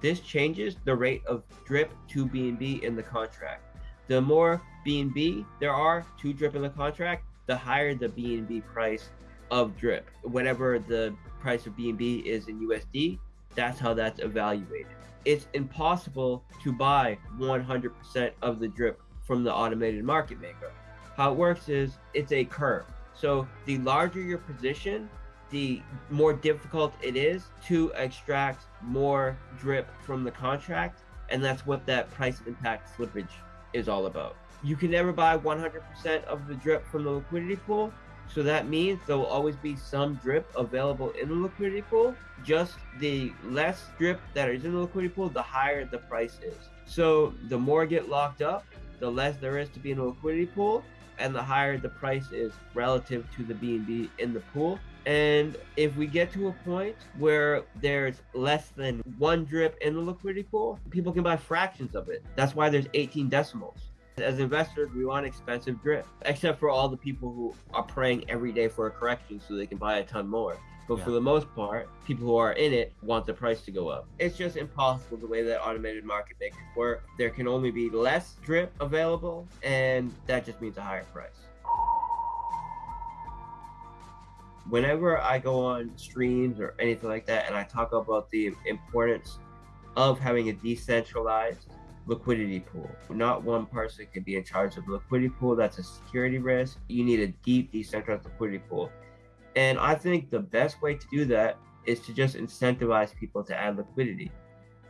This changes the rate of drip to BNB in the contract. The more BNB there are to drip in the contract, the higher the BNB price of drip. Whatever the price of BNB is in USD, that's how that's evaluated. It's impossible to buy 100% of the drip from the automated market maker. How it works is it's a curve. So the larger your position, the more difficult it is to extract more drip from the contract. And that's what that price impact slippage is all about. You can never buy 100% of the drip from the liquidity pool. So that means there will always be some drip available in the liquidity pool. Just the less drip that is in the liquidity pool, the higher the price is. So the more get locked up, the less there is to be in the liquidity pool, and the higher the price is relative to the BNB in the pool. And if we get to a point where there's less than one drip in the liquidity pool, people can buy fractions of it. That's why there's 18 decimals. As investors, we want expensive drip, except for all the people who are praying every day for a correction so they can buy a ton more. But yeah. for the most part, people who are in it want the price to go up. It's just impossible the way that automated market makers work. There can only be less drip available, and that just means a higher price. Whenever I go on streams or anything like that, and I talk about the importance of having a decentralized liquidity pool. Not one person can be in charge of the liquidity pool. That's a security risk. You need a deep decentralized liquidity pool. And I think the best way to do that is to just incentivize people to add liquidity.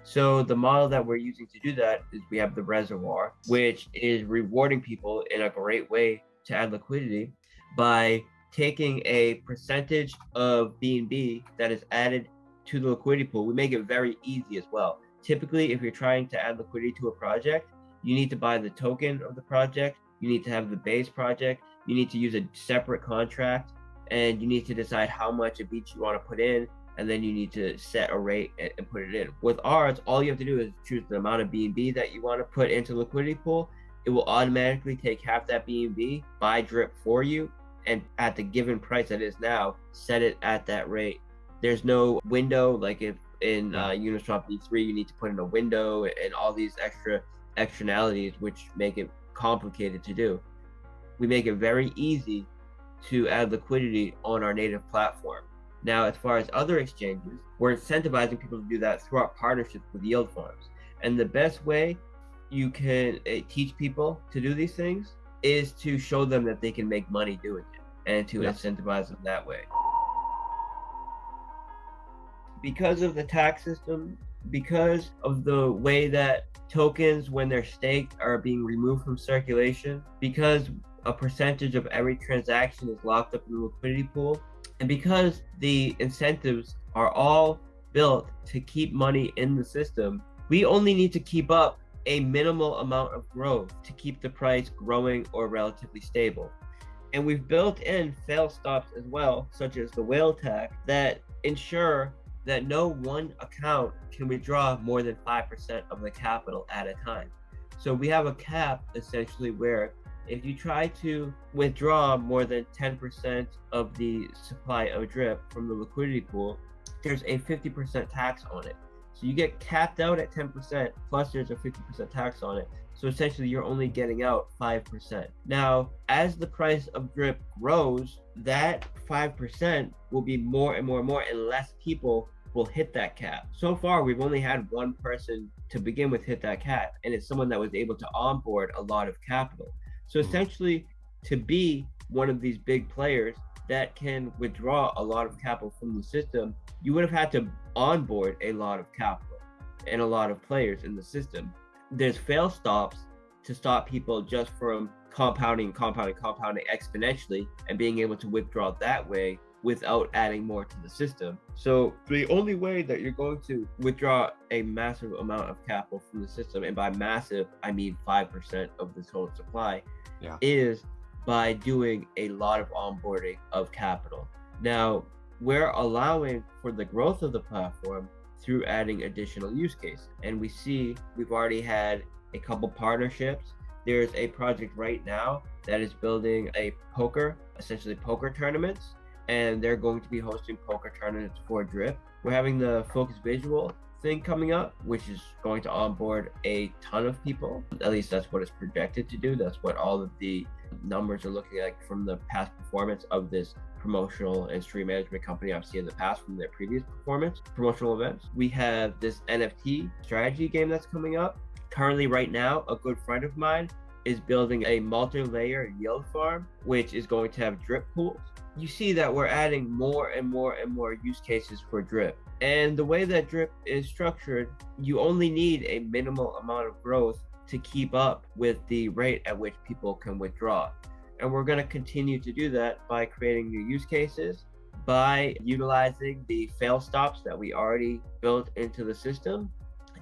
So the model that we're using to do that is we have the reservoir, which is rewarding people in a great way to add liquidity by taking a percentage of BNB that is added to the liquidity pool. We make it very easy as well. Typically, if you're trying to add liquidity to a project, you need to buy the token of the project, you need to have the base project, you need to use a separate contract, and you need to decide how much of each you want to put in and then you need to set a rate and, put it in. With ours, all you have to do is choose the amount of BNB that you want to put into liquidity pool. It will automatically take half that BNB, buy drip for you, and at the given price that is now, set it at that rate. There's no window like if in uh, Uniswap V3 you need to put in a window and all these extra externalities which make it complicated to do. We make it very easy to add liquidity on our native platform. Now, as far as other exchanges, we're incentivizing people to do that through our partnerships with yield farms. And the best way you can uh, teach people to do these things is to show them that they can make money doing it and to yeah. incentivize them that way. Because of the tax system, because of the way that tokens, when they're staked, are being removed from circulation, because a percentage of every transaction is locked up in the liquidity pool. And because the incentives are all built to keep money in the system, we only need to keep up a minimal amount of growth to keep the price growing or relatively stable. And we've built in fail stops as well, such as the whale tax, that ensure that no one account can withdraw more than 5% of the capital at a time. So we have a cap essentially where if you try to withdraw more than 10% of the supply of drip from the liquidity pool, there's a 50% tax on it. So you get capped out at 10%, plus there's a 50% tax on it. So essentially, you're only getting out 5%. Now, as the price of drip grows, that 5% will be more and more and more, and less people will hit that cap. So far, we've only had one person to begin with hit that cap, and it's someone that was able to onboard a lot of capital. So essentially, to be one of these big players that can withdraw a lot of capital from the system, you would have had to onboard a lot of capital and a lot of players in the system. There's fail stops to stop people just from compounding, compounding, compounding exponentially and being able to withdraw that way without adding more to the system. So the only way that you're going to withdraw a massive amount of capital from the system, and by massive I mean five percent of the total supply, Yeah. is by doing a lot of onboarding of capital. Now we're allowing for the growth of the platform through adding additional use cases. And we see we've already had a couple partnerships. There's a project right now that is building a poker, essentially poker tournaments, and they're going to be hosting poker tournaments for Drip. We're having the Focus Visual thing coming up, which is going to onboard a ton of people. At least that's what it's projected to do. That's what all of the numbers are looking like from the past performance of this promotional and stream management company I've seen in the past from their previous performance promotional events. We have this NFT strategy game that's coming up. Currently, right now, a good friend of mine is building a multi-layer yield farm, which is going to have drip pools. You see that we're adding more and more and more use cases for drip. And the way that drip is structured, you only need a minimal amount of growth to keep up with the rate at which people can withdraw. And we're going to continue to do that by creating new use cases, by utilizing the fail stops that we already built into the system,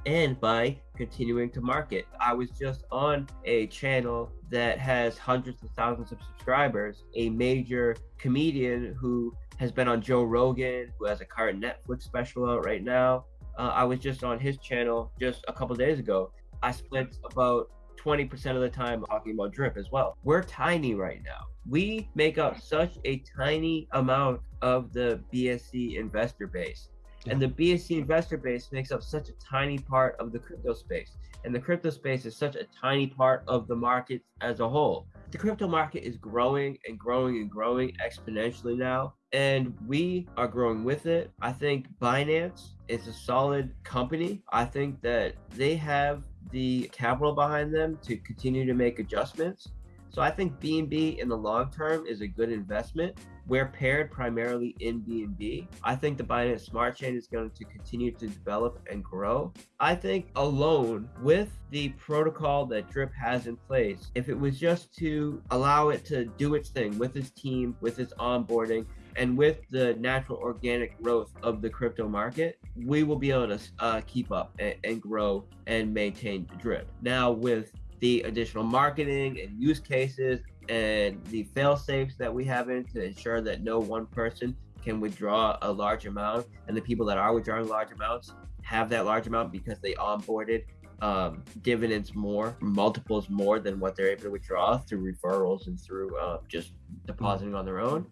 and by continuing to market. I was just on a channel that has hundreds of thousands of subscribers, a major comedian who has been on Joe Rogan, who has a current Netflix special out right now. Uh, I was just on his channel just a couple days ago. I spent about 20% of the time talking about drip as well. We're tiny right now. We make up such a tiny amount of the BSC investor base. And the BSC investor base makes up such a tiny part of the crypto space. And the crypto space is such a tiny part of the market as a whole. The crypto market is growing and growing and growing exponentially now. And we are growing with it. I think Binance is a solid company. I think that they have the capital behind them to continue to make adjustments. So I think BNB in the long term is a good investment. We're paired primarily in BNB. I think the Binance Smart Chain is going to continue to develop and grow. I think alone with the protocol that Drip has in place, if it was just to allow it to do its thing with its team, with its onboarding, and with the natural organic growth of the crypto market, we will be able to uh, keep up and, and grow and maintain Drip. Now with the additional marketing and use cases and the fail safes that we have in to ensure that no one person can withdraw a large amount and the people that are withdrawing large amounts have that large amount because they onboarded um, dividends more multiples more than what they're able to withdraw through referrals and through uh, just depositing on their own.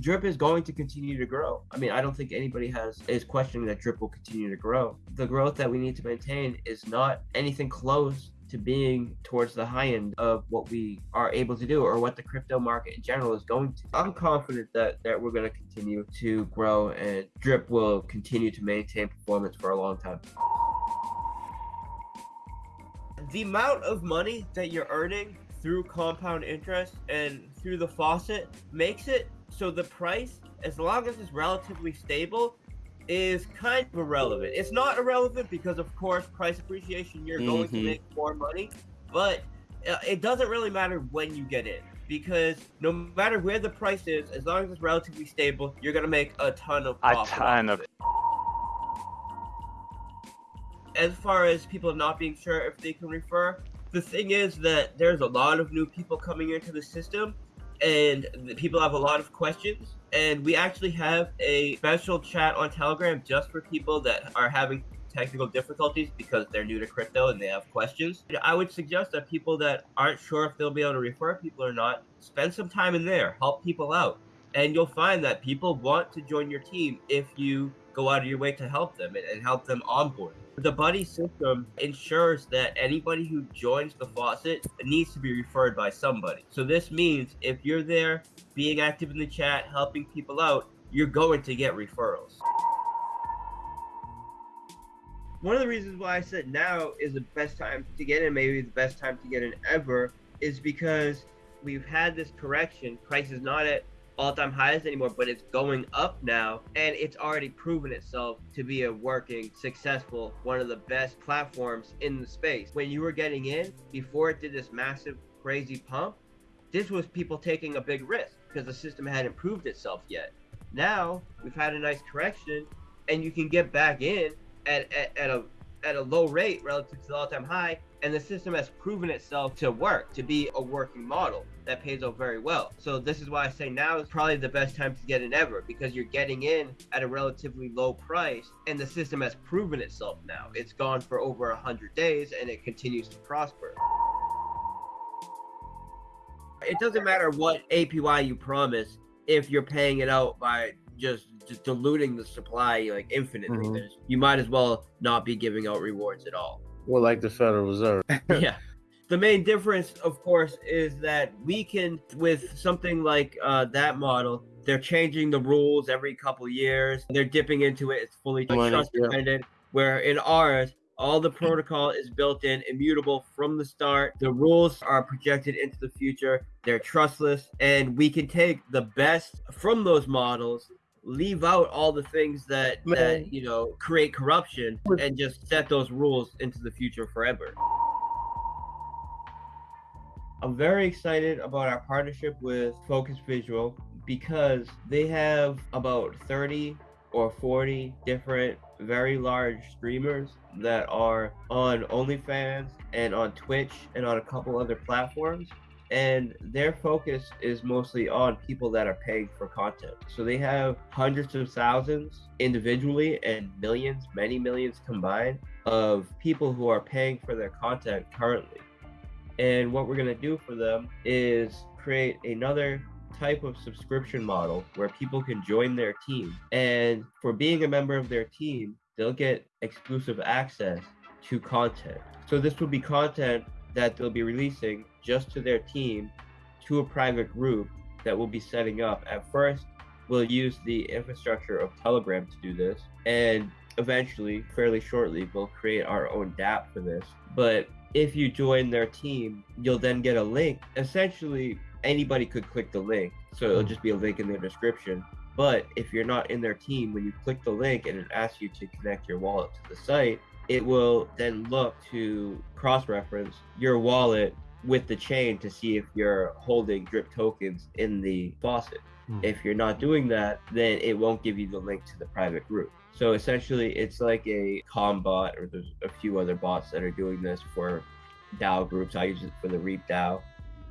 Drip is going to continue to grow. I mean i don't think anybody has is questioning that drip will continue to grow. The growth that we need to maintain is not anything close to being towards the high end of what we are able to do or what the crypto market in general is going to. I'm confident that, that we're going to continue to grow and Drip will continue to maintain performance for a long time. The amount of money that you're earning through compound interest and through the faucet makes it so the price, as long as it's relatively stable, is kind of irrelevant. It's not irrelevant because, of course, price appreciation, you're going to Mhm. make more money, but uh, it doesn't really matter when you get in because no matter where the price is, as long as it's relatively stable, you're going to make a ton of A ton of- As far as people not being sure if they can refer, the thing is that there's a lot of new people coming into the system and the people have a lot of questions and we actually have a special chat on telegram just for people that are having technical difficulties because they're new to crypto and they have questions. I would suggest that people that aren't sure if they'll be able to refer people or not spend some time in there. Help people out. And you'll find that people want to join your team if you go out of your way to help them and, and help them onboard. The buddy system ensures that anybody who joins the faucet needs to be referred by somebody. So this means if you're there being active in the chat, helping people out, you're going to get referrals. One of the reasons why I said now is the best time to get in, maybe the best time to get in ever, is because we've had this correction. Price is not at all-time highs anymore, but it's going up now, and it's already proven itself to be a working, successful, one of the best platforms in the space. When you were getting in, before it did this massive, crazy pump, this was people taking a big risk because the system hadn't proved itself yet. Now we've had a nice correction, and you can get back in at, at, at a at a low rate relative to the all-time high and the system has proven itself to work to be a working model that pays off very well so this is why i say now is probably the best time to get in ever because you're getting in at a relatively low price and the system has proven itself now it's gone for over 100 days and it continues to prosper it doesn't matter what apy you promise if you're paying it out by just just diluting the supply like infinitely. Mhm. You might as well not be giving out rewards at all. Well, like the Federal Reserve. <laughs> yeah. The main difference, of course, is that we can, with something like uh, that model, they're changing the rules every couple years. They're dipping into it. It's fully trust yeah. dependent. Where in ours, all the protocol is built in, immutable from the start. The rules are projected into the future. They're trustless, and we can take the best from those models, leave out all the things that that you know create corruption, and just set those rules into the future forever. I'm very excited about our partnership with Focus Visual because they have about 30 or 40 different very large streamers that are on OnlyFans and on Twitch and on a couple other platforms. And their focus is mostly on people that are paying for content. So they have hundreds of thousands individually and millions, many millions combined, of people who are paying for their content currently. And what we're going to do for them is create another type of subscription model where people can join their team. And for being a member of their team, they'll get exclusive access to content. So this will be content that they'll be releasing just to their team to a private group that we'll be setting up. At first, we'll use the infrastructure of Telegram to do this. And eventually, fairly shortly, we'll create our own DApp for this. But if you join their team, you'll then get a link. Essentially, anybody could click the link. So it'll just be a link in their description. But if you're not in their team, when you click the link and it asks you to connect your wallet to the site, it will then look to cross reference your wallet with the chain to see if you're holding drip tokens in the faucet. Hmm. If you're not doing that, then it won't give you the link to the private group. So essentially, it's like a com bot, or there's a few other bots that are doing this for DAO groups. I use it for the Reap DAO.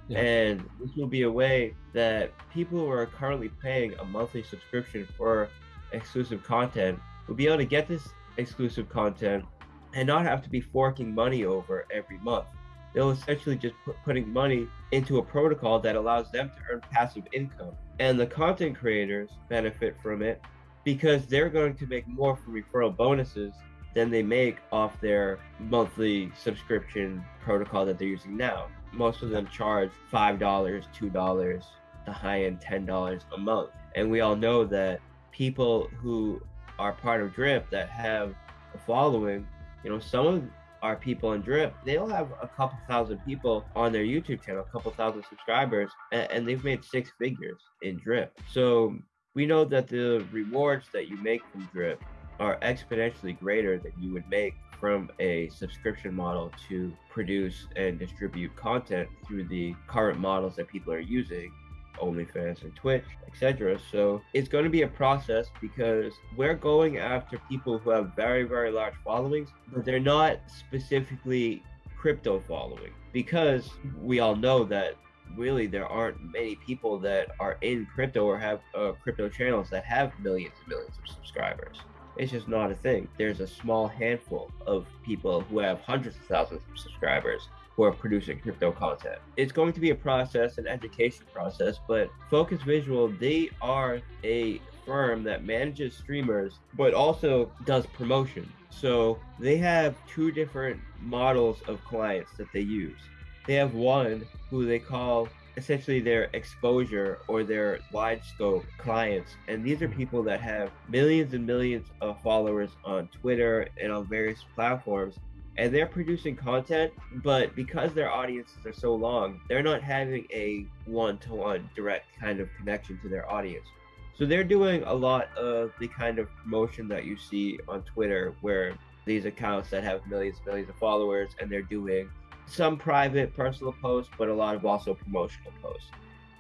Yeah. And this will be a way that people who are currently paying a monthly subscription for exclusive content will be able to get this exclusive content and not have to be forking money over every month. They'll essentially just put putting money into a protocol that allows them to earn passive income. And the content creators benefit from it because they're going to make more from referral bonuses than they make off their monthly subscription protocol that they're using now. Most of them charge $5, $2, the high end $10 a month. And we all know that people who are part of Drip that have a following, you know, some of our people in Drip, they'll have a couple thousand people on their YouTube channel, a couple thousand subscribers, and, and they've made six figures in Drip. So we know that the rewards that you make from Drip are exponentially greater than you would make from a subscription model to produce and distribute content through the current models that people are using OnlyFans and Twitch, etc. So it's going to be a process because we're going after people who have very, very large followings, but they're not specifically crypto following because we all know that really there aren't many people that are in crypto or have uh, crypto channels that have millions and millions of subscribers. It's just not a thing. There's a small handful of people who have hundreds of thousands of subscribers who are producing crypto content. It's going to be a process, an education process, but Focus Visual, they are a firm that manages streamers but also does promotion. So they have two different models of clients that they use. They have one who they call essentially their exposure or their wide scope clients. And these are hmm. people that have millions and millions of followers on Twitter and on various platforms. And they're producing content, but because their audiences are so long, they're not having a one to one direct kind of connection to their audience. So they're doing a lot of the kind of promotion that you see on Twitter, where these accounts that have millions and millions of followers and they're doing some private personal posts, but a lot of also promotional posts.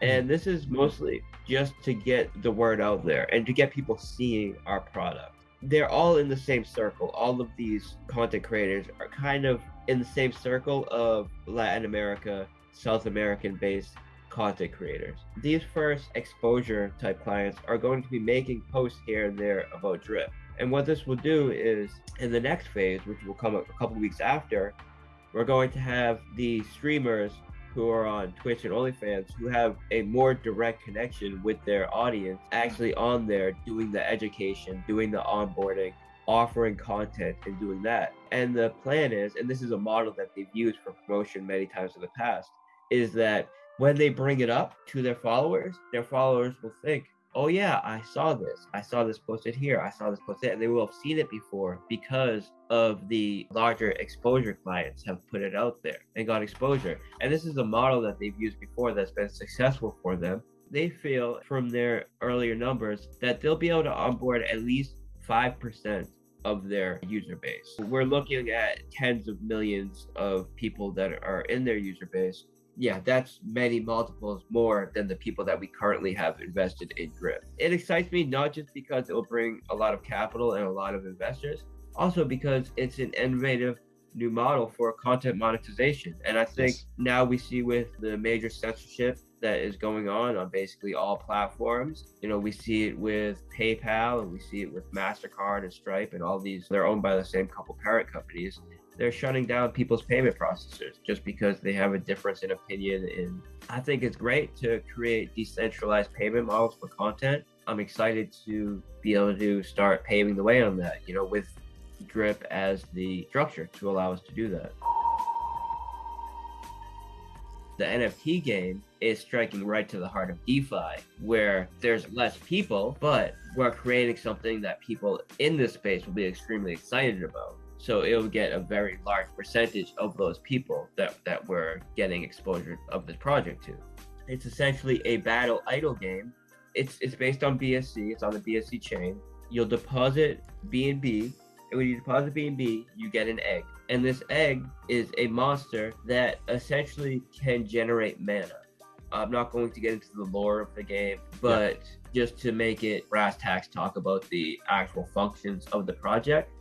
And mm. this is mostly just to get the word out there and to get people seeing our product. They're all in the same circle. All of these content creators are kind of in the same circle of Latin America, South American based content creators. These first exposure type clients are going to be making posts here and there about drip. And what this will do is in the next phase, which will come up a couple weeks after, we're going to have the streamers who are on Twitch and OnlyFans who have a more direct connection with their audience actually on there doing the education, doing the onboarding, offering content and doing that. And the plan is, and this is a model that they've used for promotion many times in the past, is that when they bring it up to their followers, their followers will think, oh yeah, I saw this. I saw this posted here. I saw this posted. They will have seen it before because of the larger exposure clients have put it out there and got exposure. And this is a model that they've used before that's been successful for them. They feel from their earlier numbers that they'll be able to onboard at least 5% of their user base. We're looking at tens of millions of people that are in their user base yeah, that's many multiples more than the people that we currently have invested in Drip. It excites me not just because it will bring a lot of capital and a lot of investors, also because it's an innovative new model for content monetization. And I think yes. now we see with the major censorship that is going on on basically all platforms. You know, we see it with PayPal and we see it with MasterCard and Stripe and all these, they're owned by the same couple parent companies they're shutting down people's payment processors just because they have a difference in opinion. And I think it's great to create decentralized payment models for content. I'm excited to be able to start paving the way on that, you know, with Drip as the structure to allow us to do that. The NFT game is striking right to the heart of DeFi, where there's less people, but we're creating something that people in this space will be extremely excited about. So it'll get a very large percentage of those people that, that we're getting exposure of this project to. It's essentially a battle idle game. It's it's based on BSC. It's on the BSC chain. You'll deposit BNB, and when you deposit BNB, you get an egg. And this egg is a monster that essentially can generate mana. I'm not going to get into the lore of the game, but yeah. just to make it brass tacks talk about the actual functions of the project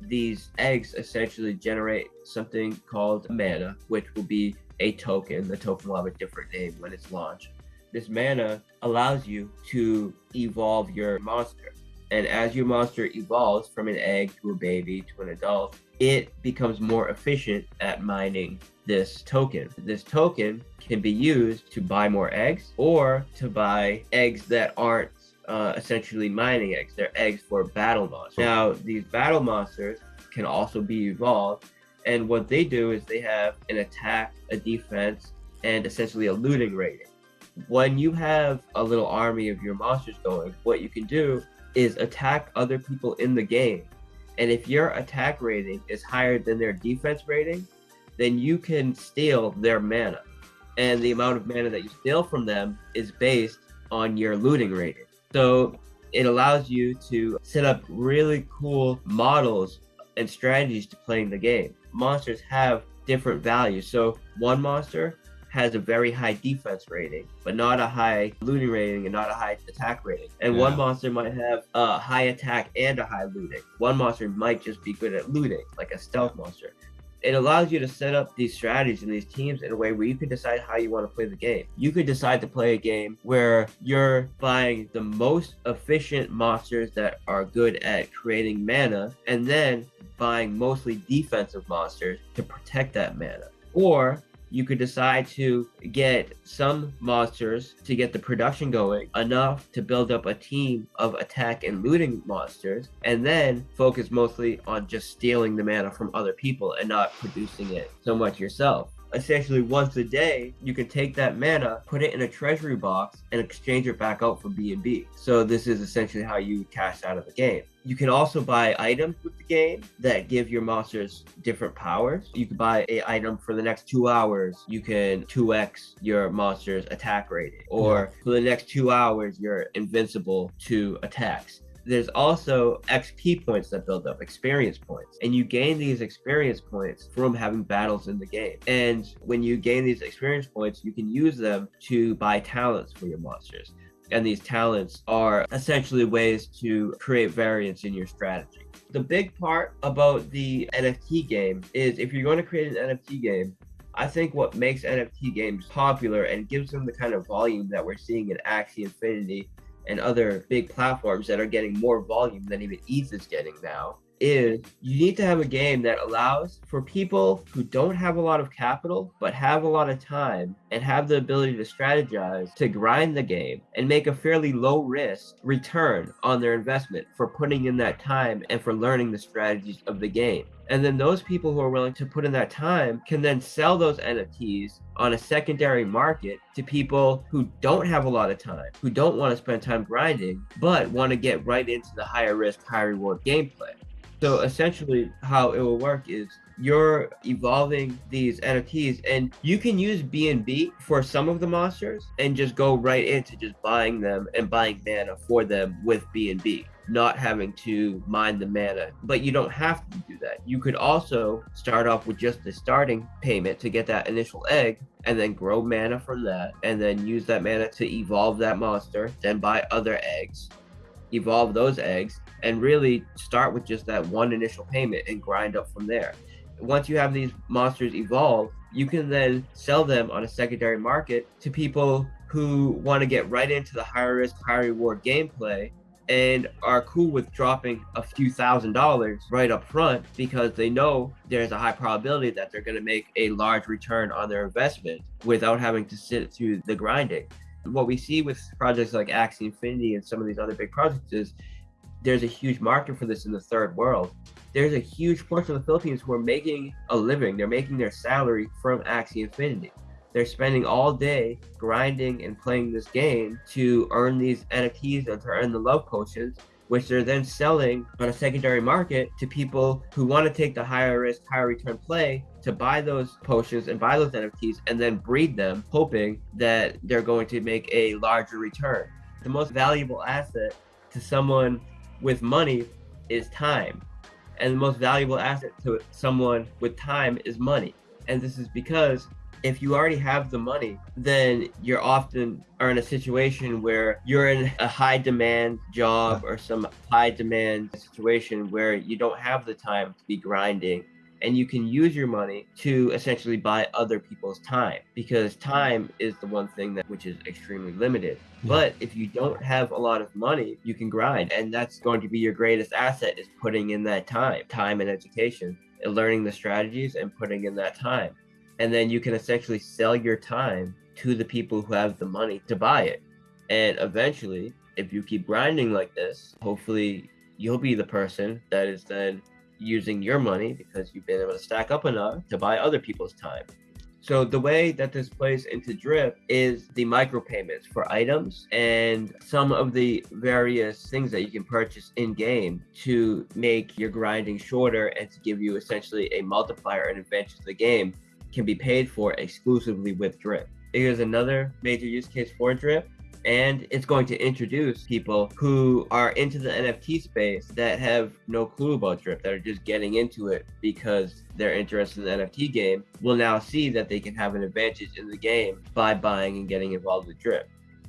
these eggs essentially generate something called mana, which will be a token. The token will have a different name when it's launched. This mana allows you to evolve your monster. And as your monster evolves from an egg to a baby to an adult, it becomes more efficient at mining this token. This token can be used to buy more eggs or to buy eggs that aren't uh, essentially mining eggs. They're eggs for battle monsters. Now, these battle monsters can also be evolved, and what they do is they have an attack, a defense, and essentially a looting rating. When you have a little army of your monsters going, what you can do is attack other people in the game. And if your attack rating is higher than their defense rating, then you can steal their mana. And the amount of mana that you steal from them is based on your looting rating. So it allows you to set up really cool models and strategies to playing the game. Monsters have different values. So one monster has a very high defense rating, but not a high looting rating and not a high attack rating. And yeah. one monster might have a high attack and a high looting. One monster might just be good at looting, like a stealth monster it allows you to set up these strategies and these teams in a way where you can decide how you want to play the game. You could decide to play a game where you're buying the most efficient monsters that are good at creating mana and then buying mostly defensive monsters to protect that mana. Or you could decide to get some monsters to get the production going enough to build up a team of attack and looting monsters and then focus mostly on just stealing the mana from other people and not producing it so much yourself essentially once a day you can take that mana put it in a treasury box and exchange it back out for BNB so this is essentially how you cash out of the game you can also buy items with the game that give your monsters different powers. You can buy a item for the next two hours. You can 2x your monster's attack rating. Or yeah. for the next two hours, you're invincible to attacks there's also XP points that build up, experience points. And you gain these experience points from having battles in the game. And when you gain these experience points, you can use them to buy talents for your monsters and these talents are essentially ways to create variance in your strategy. The big part about the NFT game is if you're going to create an NFT game, I think what makes NFT games popular and gives them the kind of volume that we're seeing in Axie Infinity and other big platforms that are getting more volume than even ETH is getting now is you need to have a game that allows for people who don't have a lot of capital but have a lot of time and have the ability to strategize to grind the game and make a fairly low risk return on their investment for putting in that time and for learning the strategies of the game. And then those people who are willing to put in that time can then sell those NFTs on a secondary market to people who don't have a lot of time, who don't want to spend time grinding, but want to get right into the higher risk, high reward gameplay. So essentially, how it will work is you're evolving these NFTs, and you can use BNB for some of the monsters, and just go right into just buying them and buying mana for them with BNB, not having to mine the mana. But you don't have to do that. You could also start off with just the starting payment to get that initial egg, and then grow mana from that, and then use that mana to evolve that monster, then buy other eggs, evolve those eggs, and really start with just that one initial payment and grind up from there. Once you have these monsters evolve, you can then sell them on a secondary market to people who want to get right into the higher risk, high reward gameplay and are cool with dropping a few thousand dollars right up front because they know there's a high probability that they're going to make a large return on their investment without having to sit through the grinding. What we see with projects like Axie Infinity and some of these other big projects is there's a huge market for this in the third world. There's a huge portion of the Philippines who are making a living. They're making their salary from Axie Infinity. They're spending all day grinding and playing this game to earn these NFTs and to earn the love potions, which they're then selling on a secondary market to people who want to take the higher risk, higher return play to buy those potions and buy those NFTs and then breed them, hoping that they're going to make a larger return. The most valuable asset to someone with money is time. And the most valuable asset to someone with time is money. And this is because if you already have the money, then you're often are in a situation where you're in a high demand job or some high demand situation where you don't have the time to be grinding and you can use your money to essentially buy other people's time because time is the one thing that which is extremely limited. Yeah. but if you don't have a lot of money you can grind and that's going to be your greatest asset is putting in that time. Time and education and learning the strategies and putting in that time and then you can essentially sell your time to the people who have the money to buy it and eventually if you keep grinding like this hopefully you'll be the person that is then using your money because you've been able to stack up enough to buy other people's time. So the way that this plays into Drip is the micropayments for items and some of the various things that you can purchase in game to make your grinding shorter and to give you essentially a multiplier and advantage to the game can be paid for exclusively with Drip. Here's another major use case for Drip and it's going to introduce people who are into the NFT space that have no clue about Drip, that are just getting into it because they're interested in the NFT game, will now see that they can have an advantage in the game by buying and getting involved with Drip.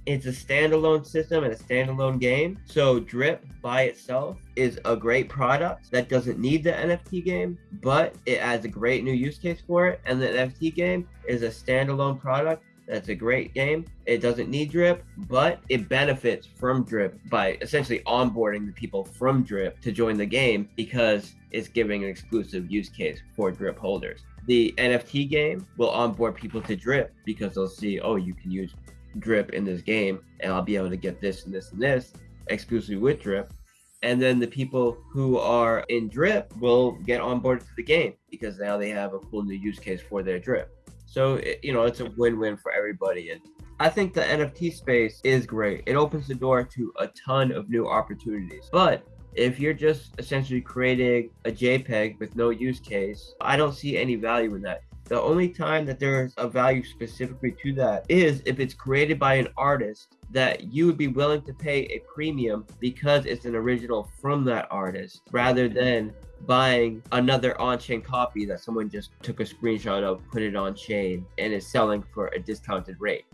It's a standalone system and a standalone game. So Drip by itself is a great product that doesn't need the NFT game, but it adds a great new use case for it. And the NFT game is a standalone product that's a great game. It doesn't need Drip, but it benefits from Drip by essentially onboarding the people from Drip to join the game because it's giving an exclusive use case for Drip holders. the NFT game will onboard people to Drip because they'll see, oh, you can use Drip in this game, and I'll be able to get this and this and this exclusively with Drip. And then the people who are in Drip will get onboarded to the game because now they have a cool new use case for their Drip. So, it, you know, it's a win win for everybody. And I think the NFT space is great. It opens the door to a ton of new opportunities. But if you're just essentially creating a JPEG with no use case, I don't see any value in that. The only time that there's a value specifically to that is if it's created by an artist that you would be willing to pay a premium because it's an original from that artist rather than buying another on-chain copy that someone just took a screenshot of, put it on chain and is selling for a discounted rate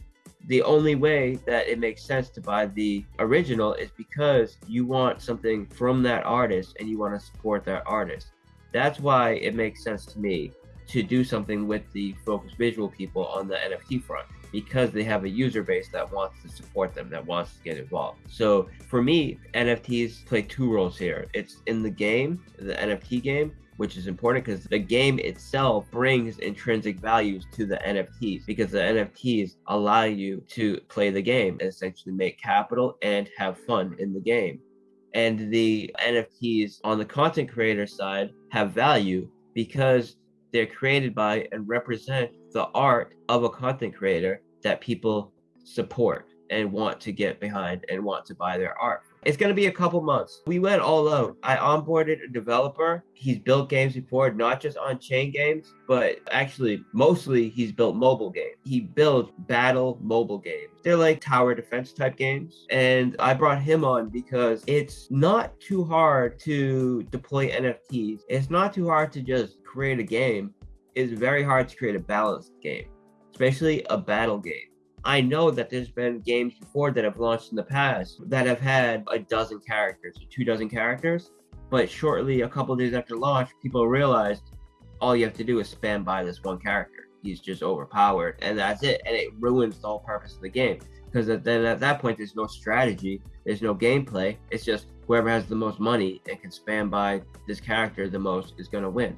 the only way that it makes sense to buy the original is because you want something from that artist and you want to support that artist. That's why it makes sense to me to do something with the focus visual people on the NFT front because they have a user base that wants to support them, that wants to get involved. So for me, NFTs play two roles here. It's in the game, the NFT game, which is important because the game itself brings intrinsic values to the NFTs because the NFTs allow you to play the game, essentially make capital and have fun in the game. And the NFTs on the content creator side have value because they're created by and represent the art of a content creator that people support and want to get behind and want to buy their art it's going to be a couple months. We went all out. I onboarded a developer. He's built games before, not just on chain games, but actually mostly he's built mobile games. He builds battle mobile games. They're like tower defense type games. And I brought him on because it's not too hard to deploy NFTs. It's not too hard to just create a game. It's very hard to create a balanced game, especially a battle game. I know that there's been games before that have launched in the past that have had a dozen characters or two dozen characters, but shortly, a couple days after launch, people realized all you have to do is spam by this one character. He's just overpowered, and that's it. And it ruins the whole purpose of the game because then at that point, there's no strategy, there's no gameplay. It's just whoever has the most money and can spam by this character the most is going to win.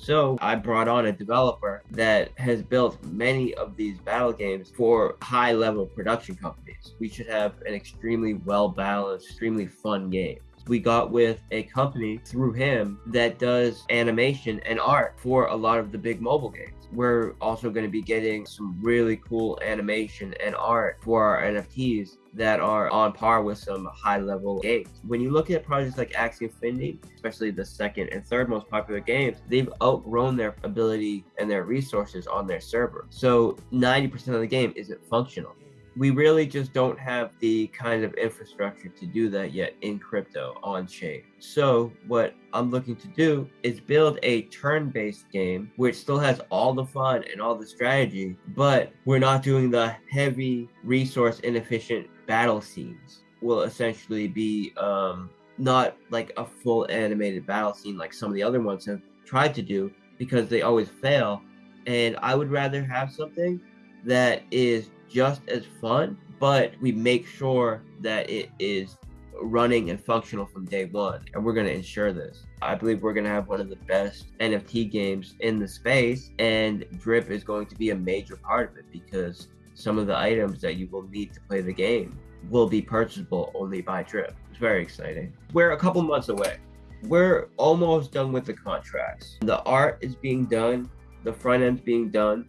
So I brought on a developer that has built many of these battle games for high level production companies. We should have an extremely well balanced, extremely fun game we got with a company through him that does animation and art for a lot of the big mobile games. We're also going to be getting some really cool animation and art for our NFTs that are on par with some high level games. When you look at projects like Axie Infinity, especially the second and third most popular games, they've outgrown their ability and their resources on their server. So 90% of the game isn't functional we really just don't have the kind of infrastructure to do that yet in crypto on chain. So, what I'm looking to do is build a turn based game which still has all the fun and all the strategy, but we're not doing the heavy resource inefficient battle scenes. Will essentially be um, not like a full animated battle scene like some of the other ones have tried to do because they always fail. And I would rather have something that is just as fun, but we make sure that it is running and functional from day one. And we're going to ensure this. I believe we're going to have one of the best NFT games in the space, and Drip is going to be a major part of it because some of the items that you will need to play the game will be purchasable only by Drip. It's very exciting. We're a couple months away. We're almost done with the contracts. The art is being done, the front end's being done.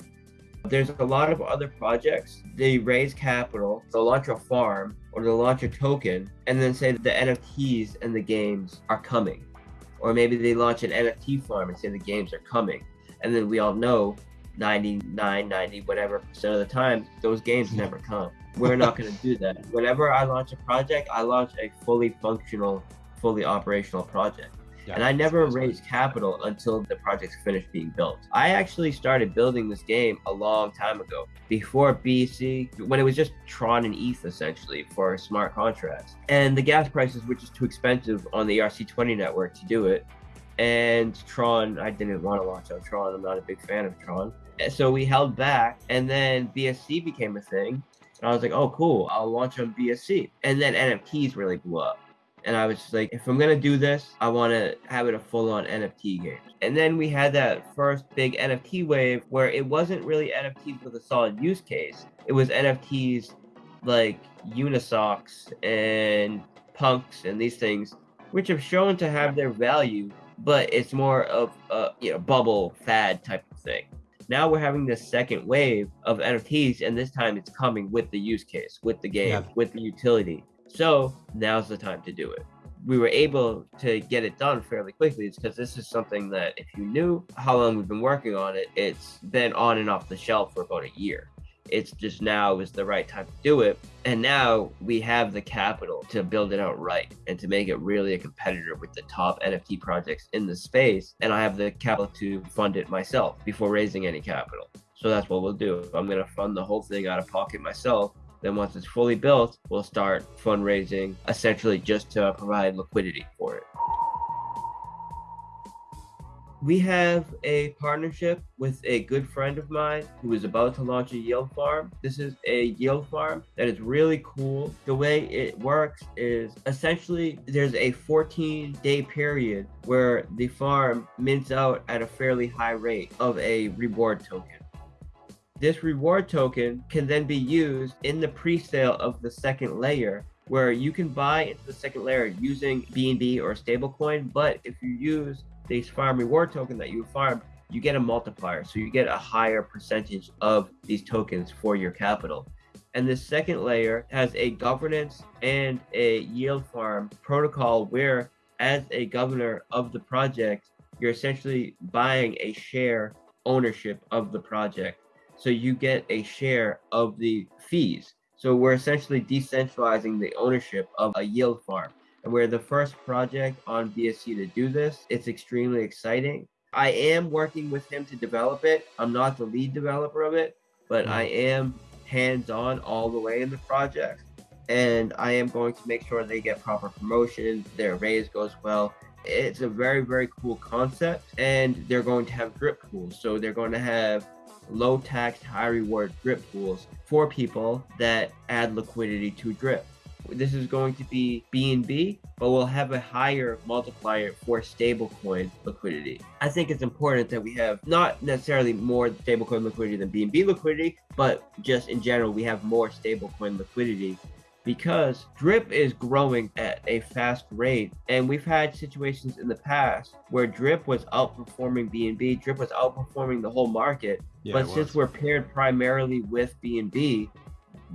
There's a lot of other projects. They raise capital, they'll launch a farm or they'll launch a token and then say that the NFTs and the games are coming. Or maybe they launch an NFT farm and say the games are coming. And then we all know 99, 90, whatever percent of the time, those games never <laughs> come. We're not going to do that. Whenever I launch a project, I launch a fully functional, fully operational project. Yeah, and I never raised capital until the project's finished being built. I actually started building this game a long time ago, before BSC, when it was just Tron and ETH essentially for smart contracts. And the gas prices were just too expensive on the ERC20 network to do it. And Tron, I didn't want to launch on Tron. I'm not a big fan of Tron. So we held back, and then BSC became a thing. And I was like, oh, cool, I'll launch on BSC. And then NFTs really blew up And I was just like, if I'm gonna do this, I want to have it a full-on NFT game. And then we had that first big NFT wave where it wasn't really NFTs with a solid use case. It was NFTs like Unisocks and Punks and these things, which have shown to have their value, but it's more of a you know bubble fad type of thing. Now we're having this second wave of NFTs, and this time it's coming with the use case, with the game, yeah. with the utility. So now's the time to do it. We were able to get it done fairly quickly. It's because this is something that, if you knew how long we've been working on it, it's been on and off the shelf for about a year. It's just now is the right time to do it. And now we have the capital to build it out right and to make it really a competitor with the top NFT projects in the space. And I have the capital to fund it myself before raising any capital. So that's what we'll do. I'm going to fund the whole thing out of pocket myself. Then once it's fully built, we'll start fundraising essentially just to provide liquidity for it we have a partnership with a good friend of mine who is about to launch a yield farm. This is a yield farm that is really cool. The way it works is essentially there's a 14 day period where the farm mints out at a fairly high rate of a reward token. This reward token can then be used in the pre-sale of the second layer where you can buy into the second layer using BNB or stablecoin, but if you use this farm reward token that you farm, you get a multiplier. So you get a higher percentage of these tokens for your capital. And the second layer has a governance and a yield farm protocol where, as a governor of the project, you're essentially buying a share ownership of the project. So you get a share of the fees. So we're essentially decentralizing the ownership of a yield farm and we're the first project on BSC to do this. It's extremely exciting. I am working with him to develop it. I'm not the lead developer of it, but I mm. am hands on all the way in the project. And I am going to make sure they get proper promotion, their raise goes well. It's a very, very cool concept. And they're going to have drip pools. So they're going to have low tax, high reward drip pools for people that add liquidity to drip this is going to be BNB, but we'll have a higher multiplier for stablecoin liquidity. I think it's important that we have not necessarily more stablecoin liquidity than BNB liquidity, but just in general, we have more stablecoin liquidity because drip is growing at a fast rate and we've had situations in the past where drip was outperforming bnb drip was outperforming the whole market yeah, but since we're paired primarily with bnb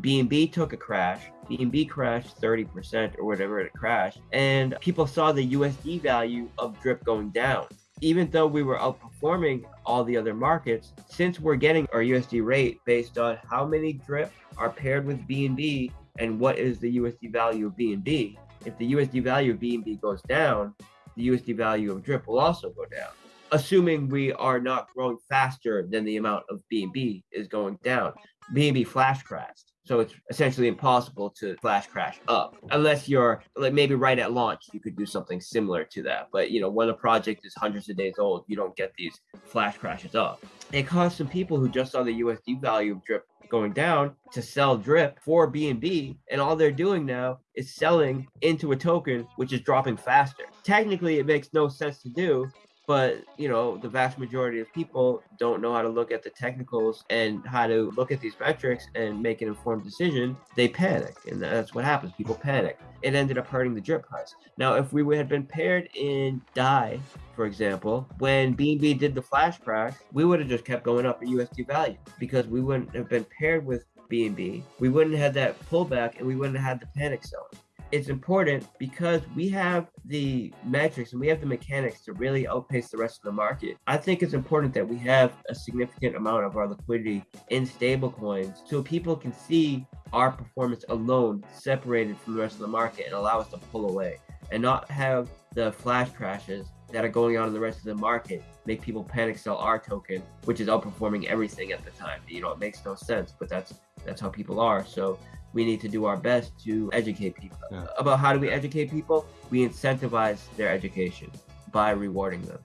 BNB took a crash. BNB crashed 30% or whatever it crashed. And people saw the USD value of DRIP going down. Even though we were outperforming all the other markets, since we're getting our USD rate based on how many DRIP are paired with BNB and what is the USD value of BNB, if the USD value of BNB goes down, the USD value of DRIP will also go down assuming we are not growing faster than the amount of BNB is going down. BNB flash crashed. So it's essentially impossible to flash crash up unless you're like maybe right at launch, you could do something similar to that. But you know, when a project is hundreds of days old, you don't get these flash crashes up. It caused some people who just saw the USD value of drip going down to sell drip for BNB and all they're doing now is selling into a token which is dropping faster. Technically it makes no sense to do but you know the vast majority of people don't know how to look at the technicals and how to look at these metrics and make an informed decision they panic and that's what happens. People panic. It ended up hurting the drip price. Now if we had been paired in dai for example when bnb did the flash crash we would have just kept going up in usd value because we wouldn't have been paired with bnb we wouldn't have had that pullback and we wouldn't have had the panic selling it's important because we have the metrics and we have the mechanics to really outpace the rest of the market. I think it's important that we have a significant amount of our liquidity in stablecoins so people can see our performance alone separated from the rest of the market and allow us to pull away and not have the flash crashes that are going on in the rest of the market make people panic sell our token, which is outperforming everything at the time. You know, it makes no sense, but that's that's how people are. So we need to do our best to educate people. Yeah. About how do we educate people? We incentivize their education by rewarding them.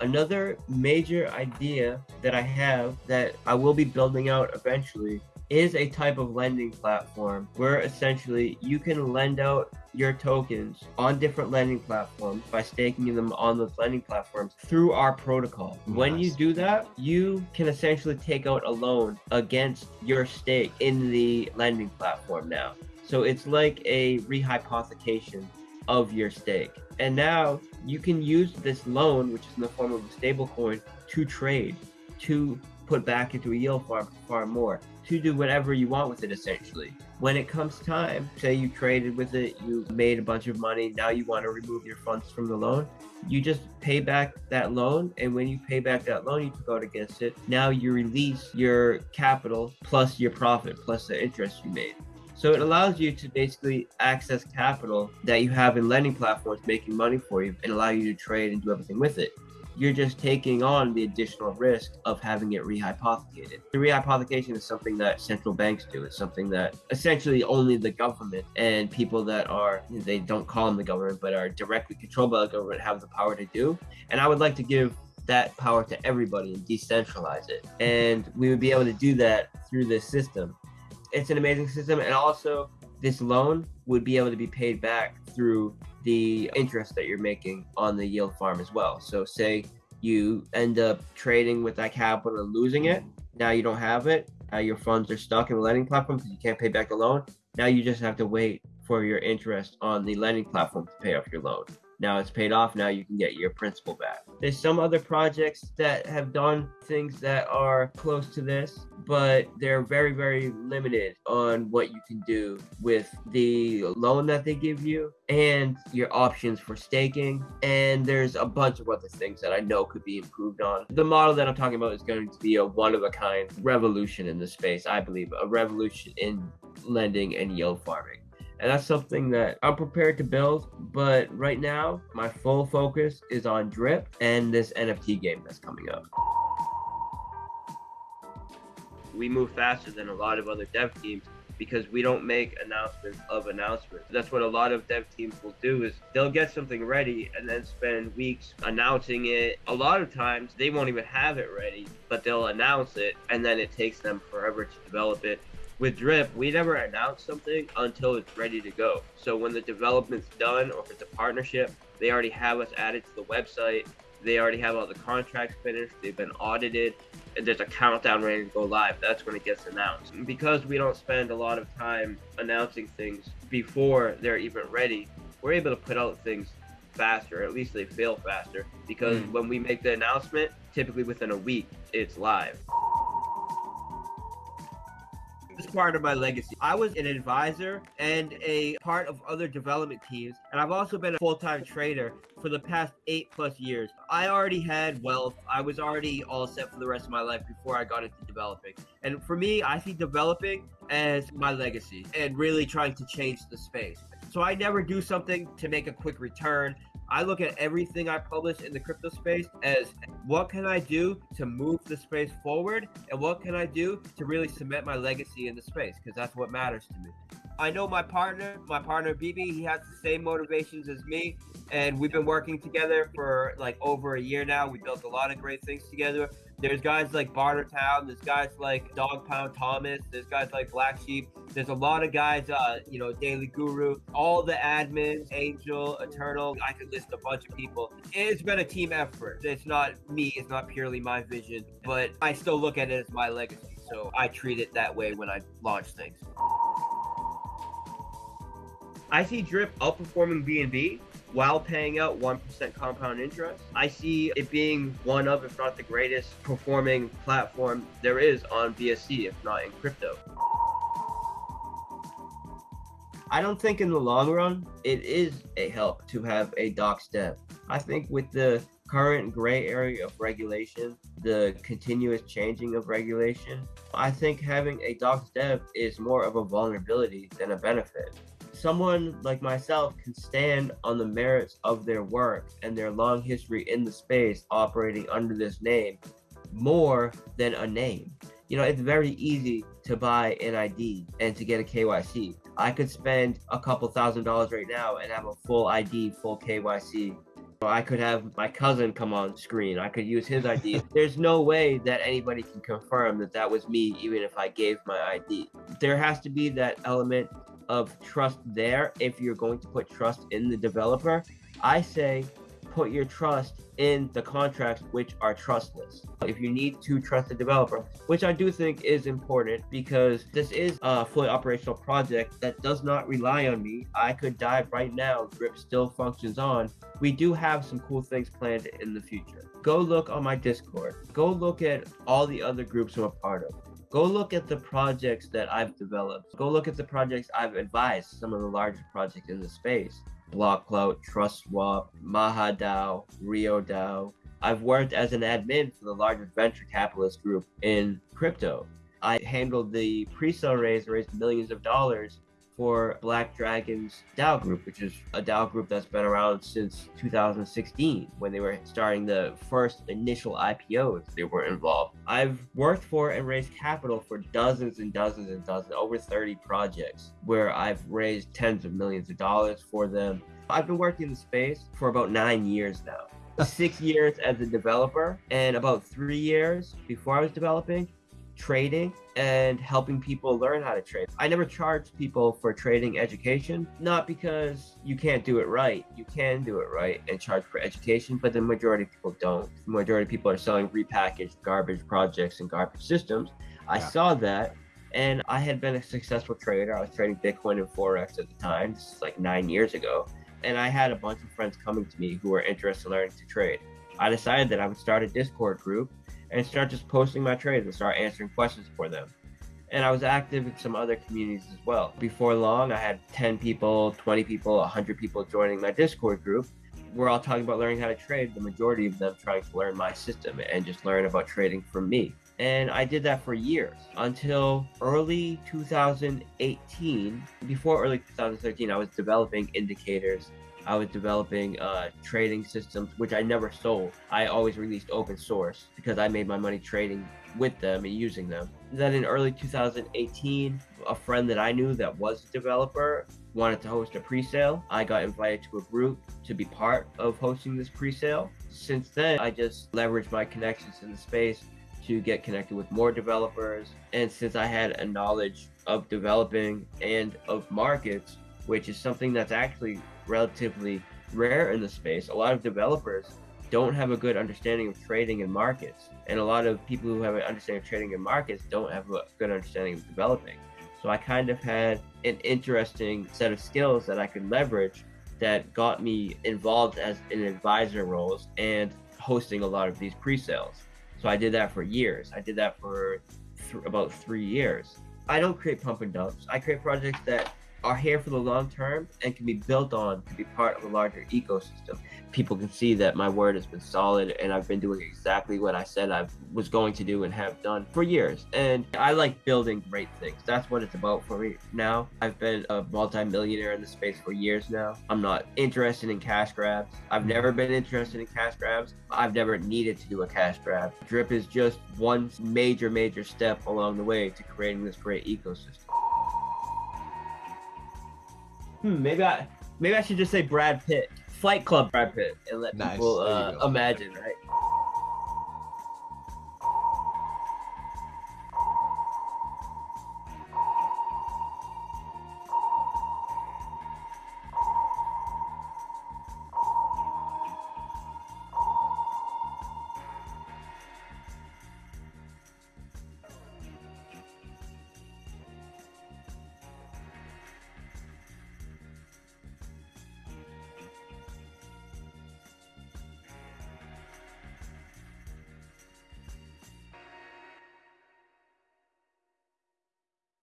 Another major idea that I have that I will be building out eventually is a type of lending platform where essentially you can lend out your tokens on different lending platforms by staking them on those lending platforms through our protocol. When you do that, you can essentially take out a loan against your stake in the lending platform now. So it's like a rehypothecation of your stake. And now you can use this loan, which is in the form of a stable coin, to trade, to put back into a yield farm far more, to do whatever you want with it essentially. When it comes time, say you traded with it, you made a bunch of money, now you want to remove your funds from the loan, you just pay back that loan. And when you pay back that loan you took out against it, now you release your capital plus your profit plus the interest you made. So it allows you to basically access capital that you have in lending platforms making money for you and allow you to trade and do everything with it. You're just taking on the additional risk of having it rehypothecated. The rehypothecation is something that central banks do. It's something that essentially only the government and people that are, they don't call them the government, but are directly controlled by the government have the power to do. And I would like to give that power to everybody and decentralize it. And we would be able to do that through this system it's an amazing system and also this loan would be able to be paid back through the interest that you're making on the yield farm as well. So say you end up trading with that capital and losing it now you don't have it now your funds are stuck in the lending platform because you can't pay back the loan now you just have to wait for your interest on the lending platform to pay off your loan now it's paid off. Now you can get your principal back. There's some other projects that have done things that are close to this but they're very very limited on what you can do with the loan that they give you and your options for staking. And there's a bunch of other things that i know could be improved on. The model that i'm talking about is going to be a one of a kind revolution in the space i believe a revolution in lending and yield farming and that's something that I'm prepared to build. But right now, my full focus is on Drip and this NFT game that's coming up. We move faster than a lot of other dev teams because we don't make announcements of announcements. That's what a lot of dev teams will do is they'll get something ready and then spend weeks announcing it. A lot of times they won't even have it ready, but they'll announce it and then it takes them forever to develop it with Drip, we never announce something until it's ready to go. So when the development's done or if it's a partnership, they already have us added to the website. They already have all the contracts finished. They've been audited. And there's a countdown ready to go live. That's when it gets announced. Because we don't spend a lot of time announcing things before they're even ready, we're able to put out things faster. At least they fail faster. Because Mm. when we make the announcement, typically within a week, it's live. It's part of my legacy. I was an advisor and a part of other development teams, and I've also been a full-time trader for the past eight plus years. I already had wealth. I was already all set for the rest of my life before I got into developing. And for me, I see developing as my legacy and really trying to change the space. So I never do something to make a quick return. I look at everything I publish in the crypto space as what can I do to move the space forward and what can I do to really cement my legacy in the space because that's what matters to me. I know my partner, my partner BB, he has the same motivations as me and we've been working together for like over a year now. We built a lot of great things together. There's guys like Bartertown, there's guys like Dog Pound Thomas, there's guys like Black Sheep, there's a lot of guys, uh, you know, Daily Guru, all the admins, Angel, Eternal. I could list a bunch of people. It's been a team effort. It's not me. It's not purely my vision, but I still look at it as my legacy. So I treat it that way when I launch things. I see Drip outperforming BNB while paying out 1% compound interest. I see it being one of, if not the greatest performing platform there is on BSC, if not in crypto. I don't think in the long run it is a help to have a doxxed dev. I think with the current gray area of regulation, the continuous changing of regulation, I think having a doxxed dev is more of a vulnerability than a benefit. Someone like myself can stand on the merits of their work and their long history in the space operating under this name more than a name. You know, it's very easy to buy an ID and to get a KYC. I could spend a couple thousand dollars right now and have a full ID, full KYC I could have my cousin come on screen. I could use his ID. <laughs> There's no way that anybody can confirm that that was me, even if I gave my ID. There has to be that element of trust there if you're going to put trust in the developer. I say put your trust in the contracts which are trustless. If you need to trust the developer, which I do think is important because this is a fully operational project that does not rely on me. I could die right now, Drip still functions on. We do have some cool things planned in the future. Go look on my Discord. Go look at all the other groups I'm a part of. Go look at the projects that I've developed. Go look at the projects I've advised, some of the larger projects in the space. BlockClout, TrustSwap, MahaDAO, RioDAO. I've worked as an admin for the largest venture capitalist group in crypto. I handled the pre-sale raise, raised millions of dollars for Black Dragon's DAO group, which is a DAO group that's been around since 2016 when they were starting the first initial IPOs they were involved. I've worked for and raised capital for dozens and dozens and dozens, over 30 projects where I've raised tens of millions of dollars for them. I've been working in the space for about nine years now. <laughs> Six years as a developer and about three years before I was developing trading and helping people learn how to trade. I never charged people for trading education, not because you can't do it right. You can do it right and charge for education, but the majority of people don't. The majority of people are selling repackaged garbage projects and garbage systems. I yeah. saw that and I had been a successful trader. I was trading Bitcoin and Forex at the time. This is like nine years ago. And I had a bunch of friends coming to me who were interested in learning to trade. I decided that I would start a Discord group and start just posting my trades and start answering questions for them. And I was active in some other communities as well. Before long, I had 10 people, 20 people, 100 people joining my Discord group. We're all talking about learning how to trade, the majority of them trying to learn my system and just learn about trading from me. And I did that for years until early 2018. Before early 2013, I was developing indicators I was developing uh, trading systems, which I never sold. I always released open source because I made my money trading with them and using them. Then in early 2018, a friend that I knew that was a developer wanted to host a pre-sale. I got invited to a group to be part of hosting this pre-sale. Since then, I just leveraged my connections in the space to get connected with more developers. And since I had a knowledge of developing and of markets, which is something that's actually relatively rare in the space. A lot of developers don't have a good understanding of trading and markets, and a lot of people who have an understanding of trading and markets don't have a good understanding of developing. So I kind of had an interesting set of skills that I could leverage that got me involved as in advisor roles and hosting a lot of these pre-sales. So I did that for years. I did that for th- about three years. I don't create pump and dumps. I create projects that are here for the long term and can be built on to be part of a larger ecosystem. People can see that my word has been solid and I've been doing exactly what I said I was going to do and have done for years. And I like building great things. That's what it's about for me now. I've been a multi-millionaire in the space for years now. I'm not interested in cash grabs. I've never been interested in cash grabs. I've never needed to do a cash grab. Drip is just one major, major step along the way to creating this great ecosystem. Hmm, maybe I maybe I should just say Brad Pitt, Fight Club Brad Pitt, and let nice. people uh, imagine, right?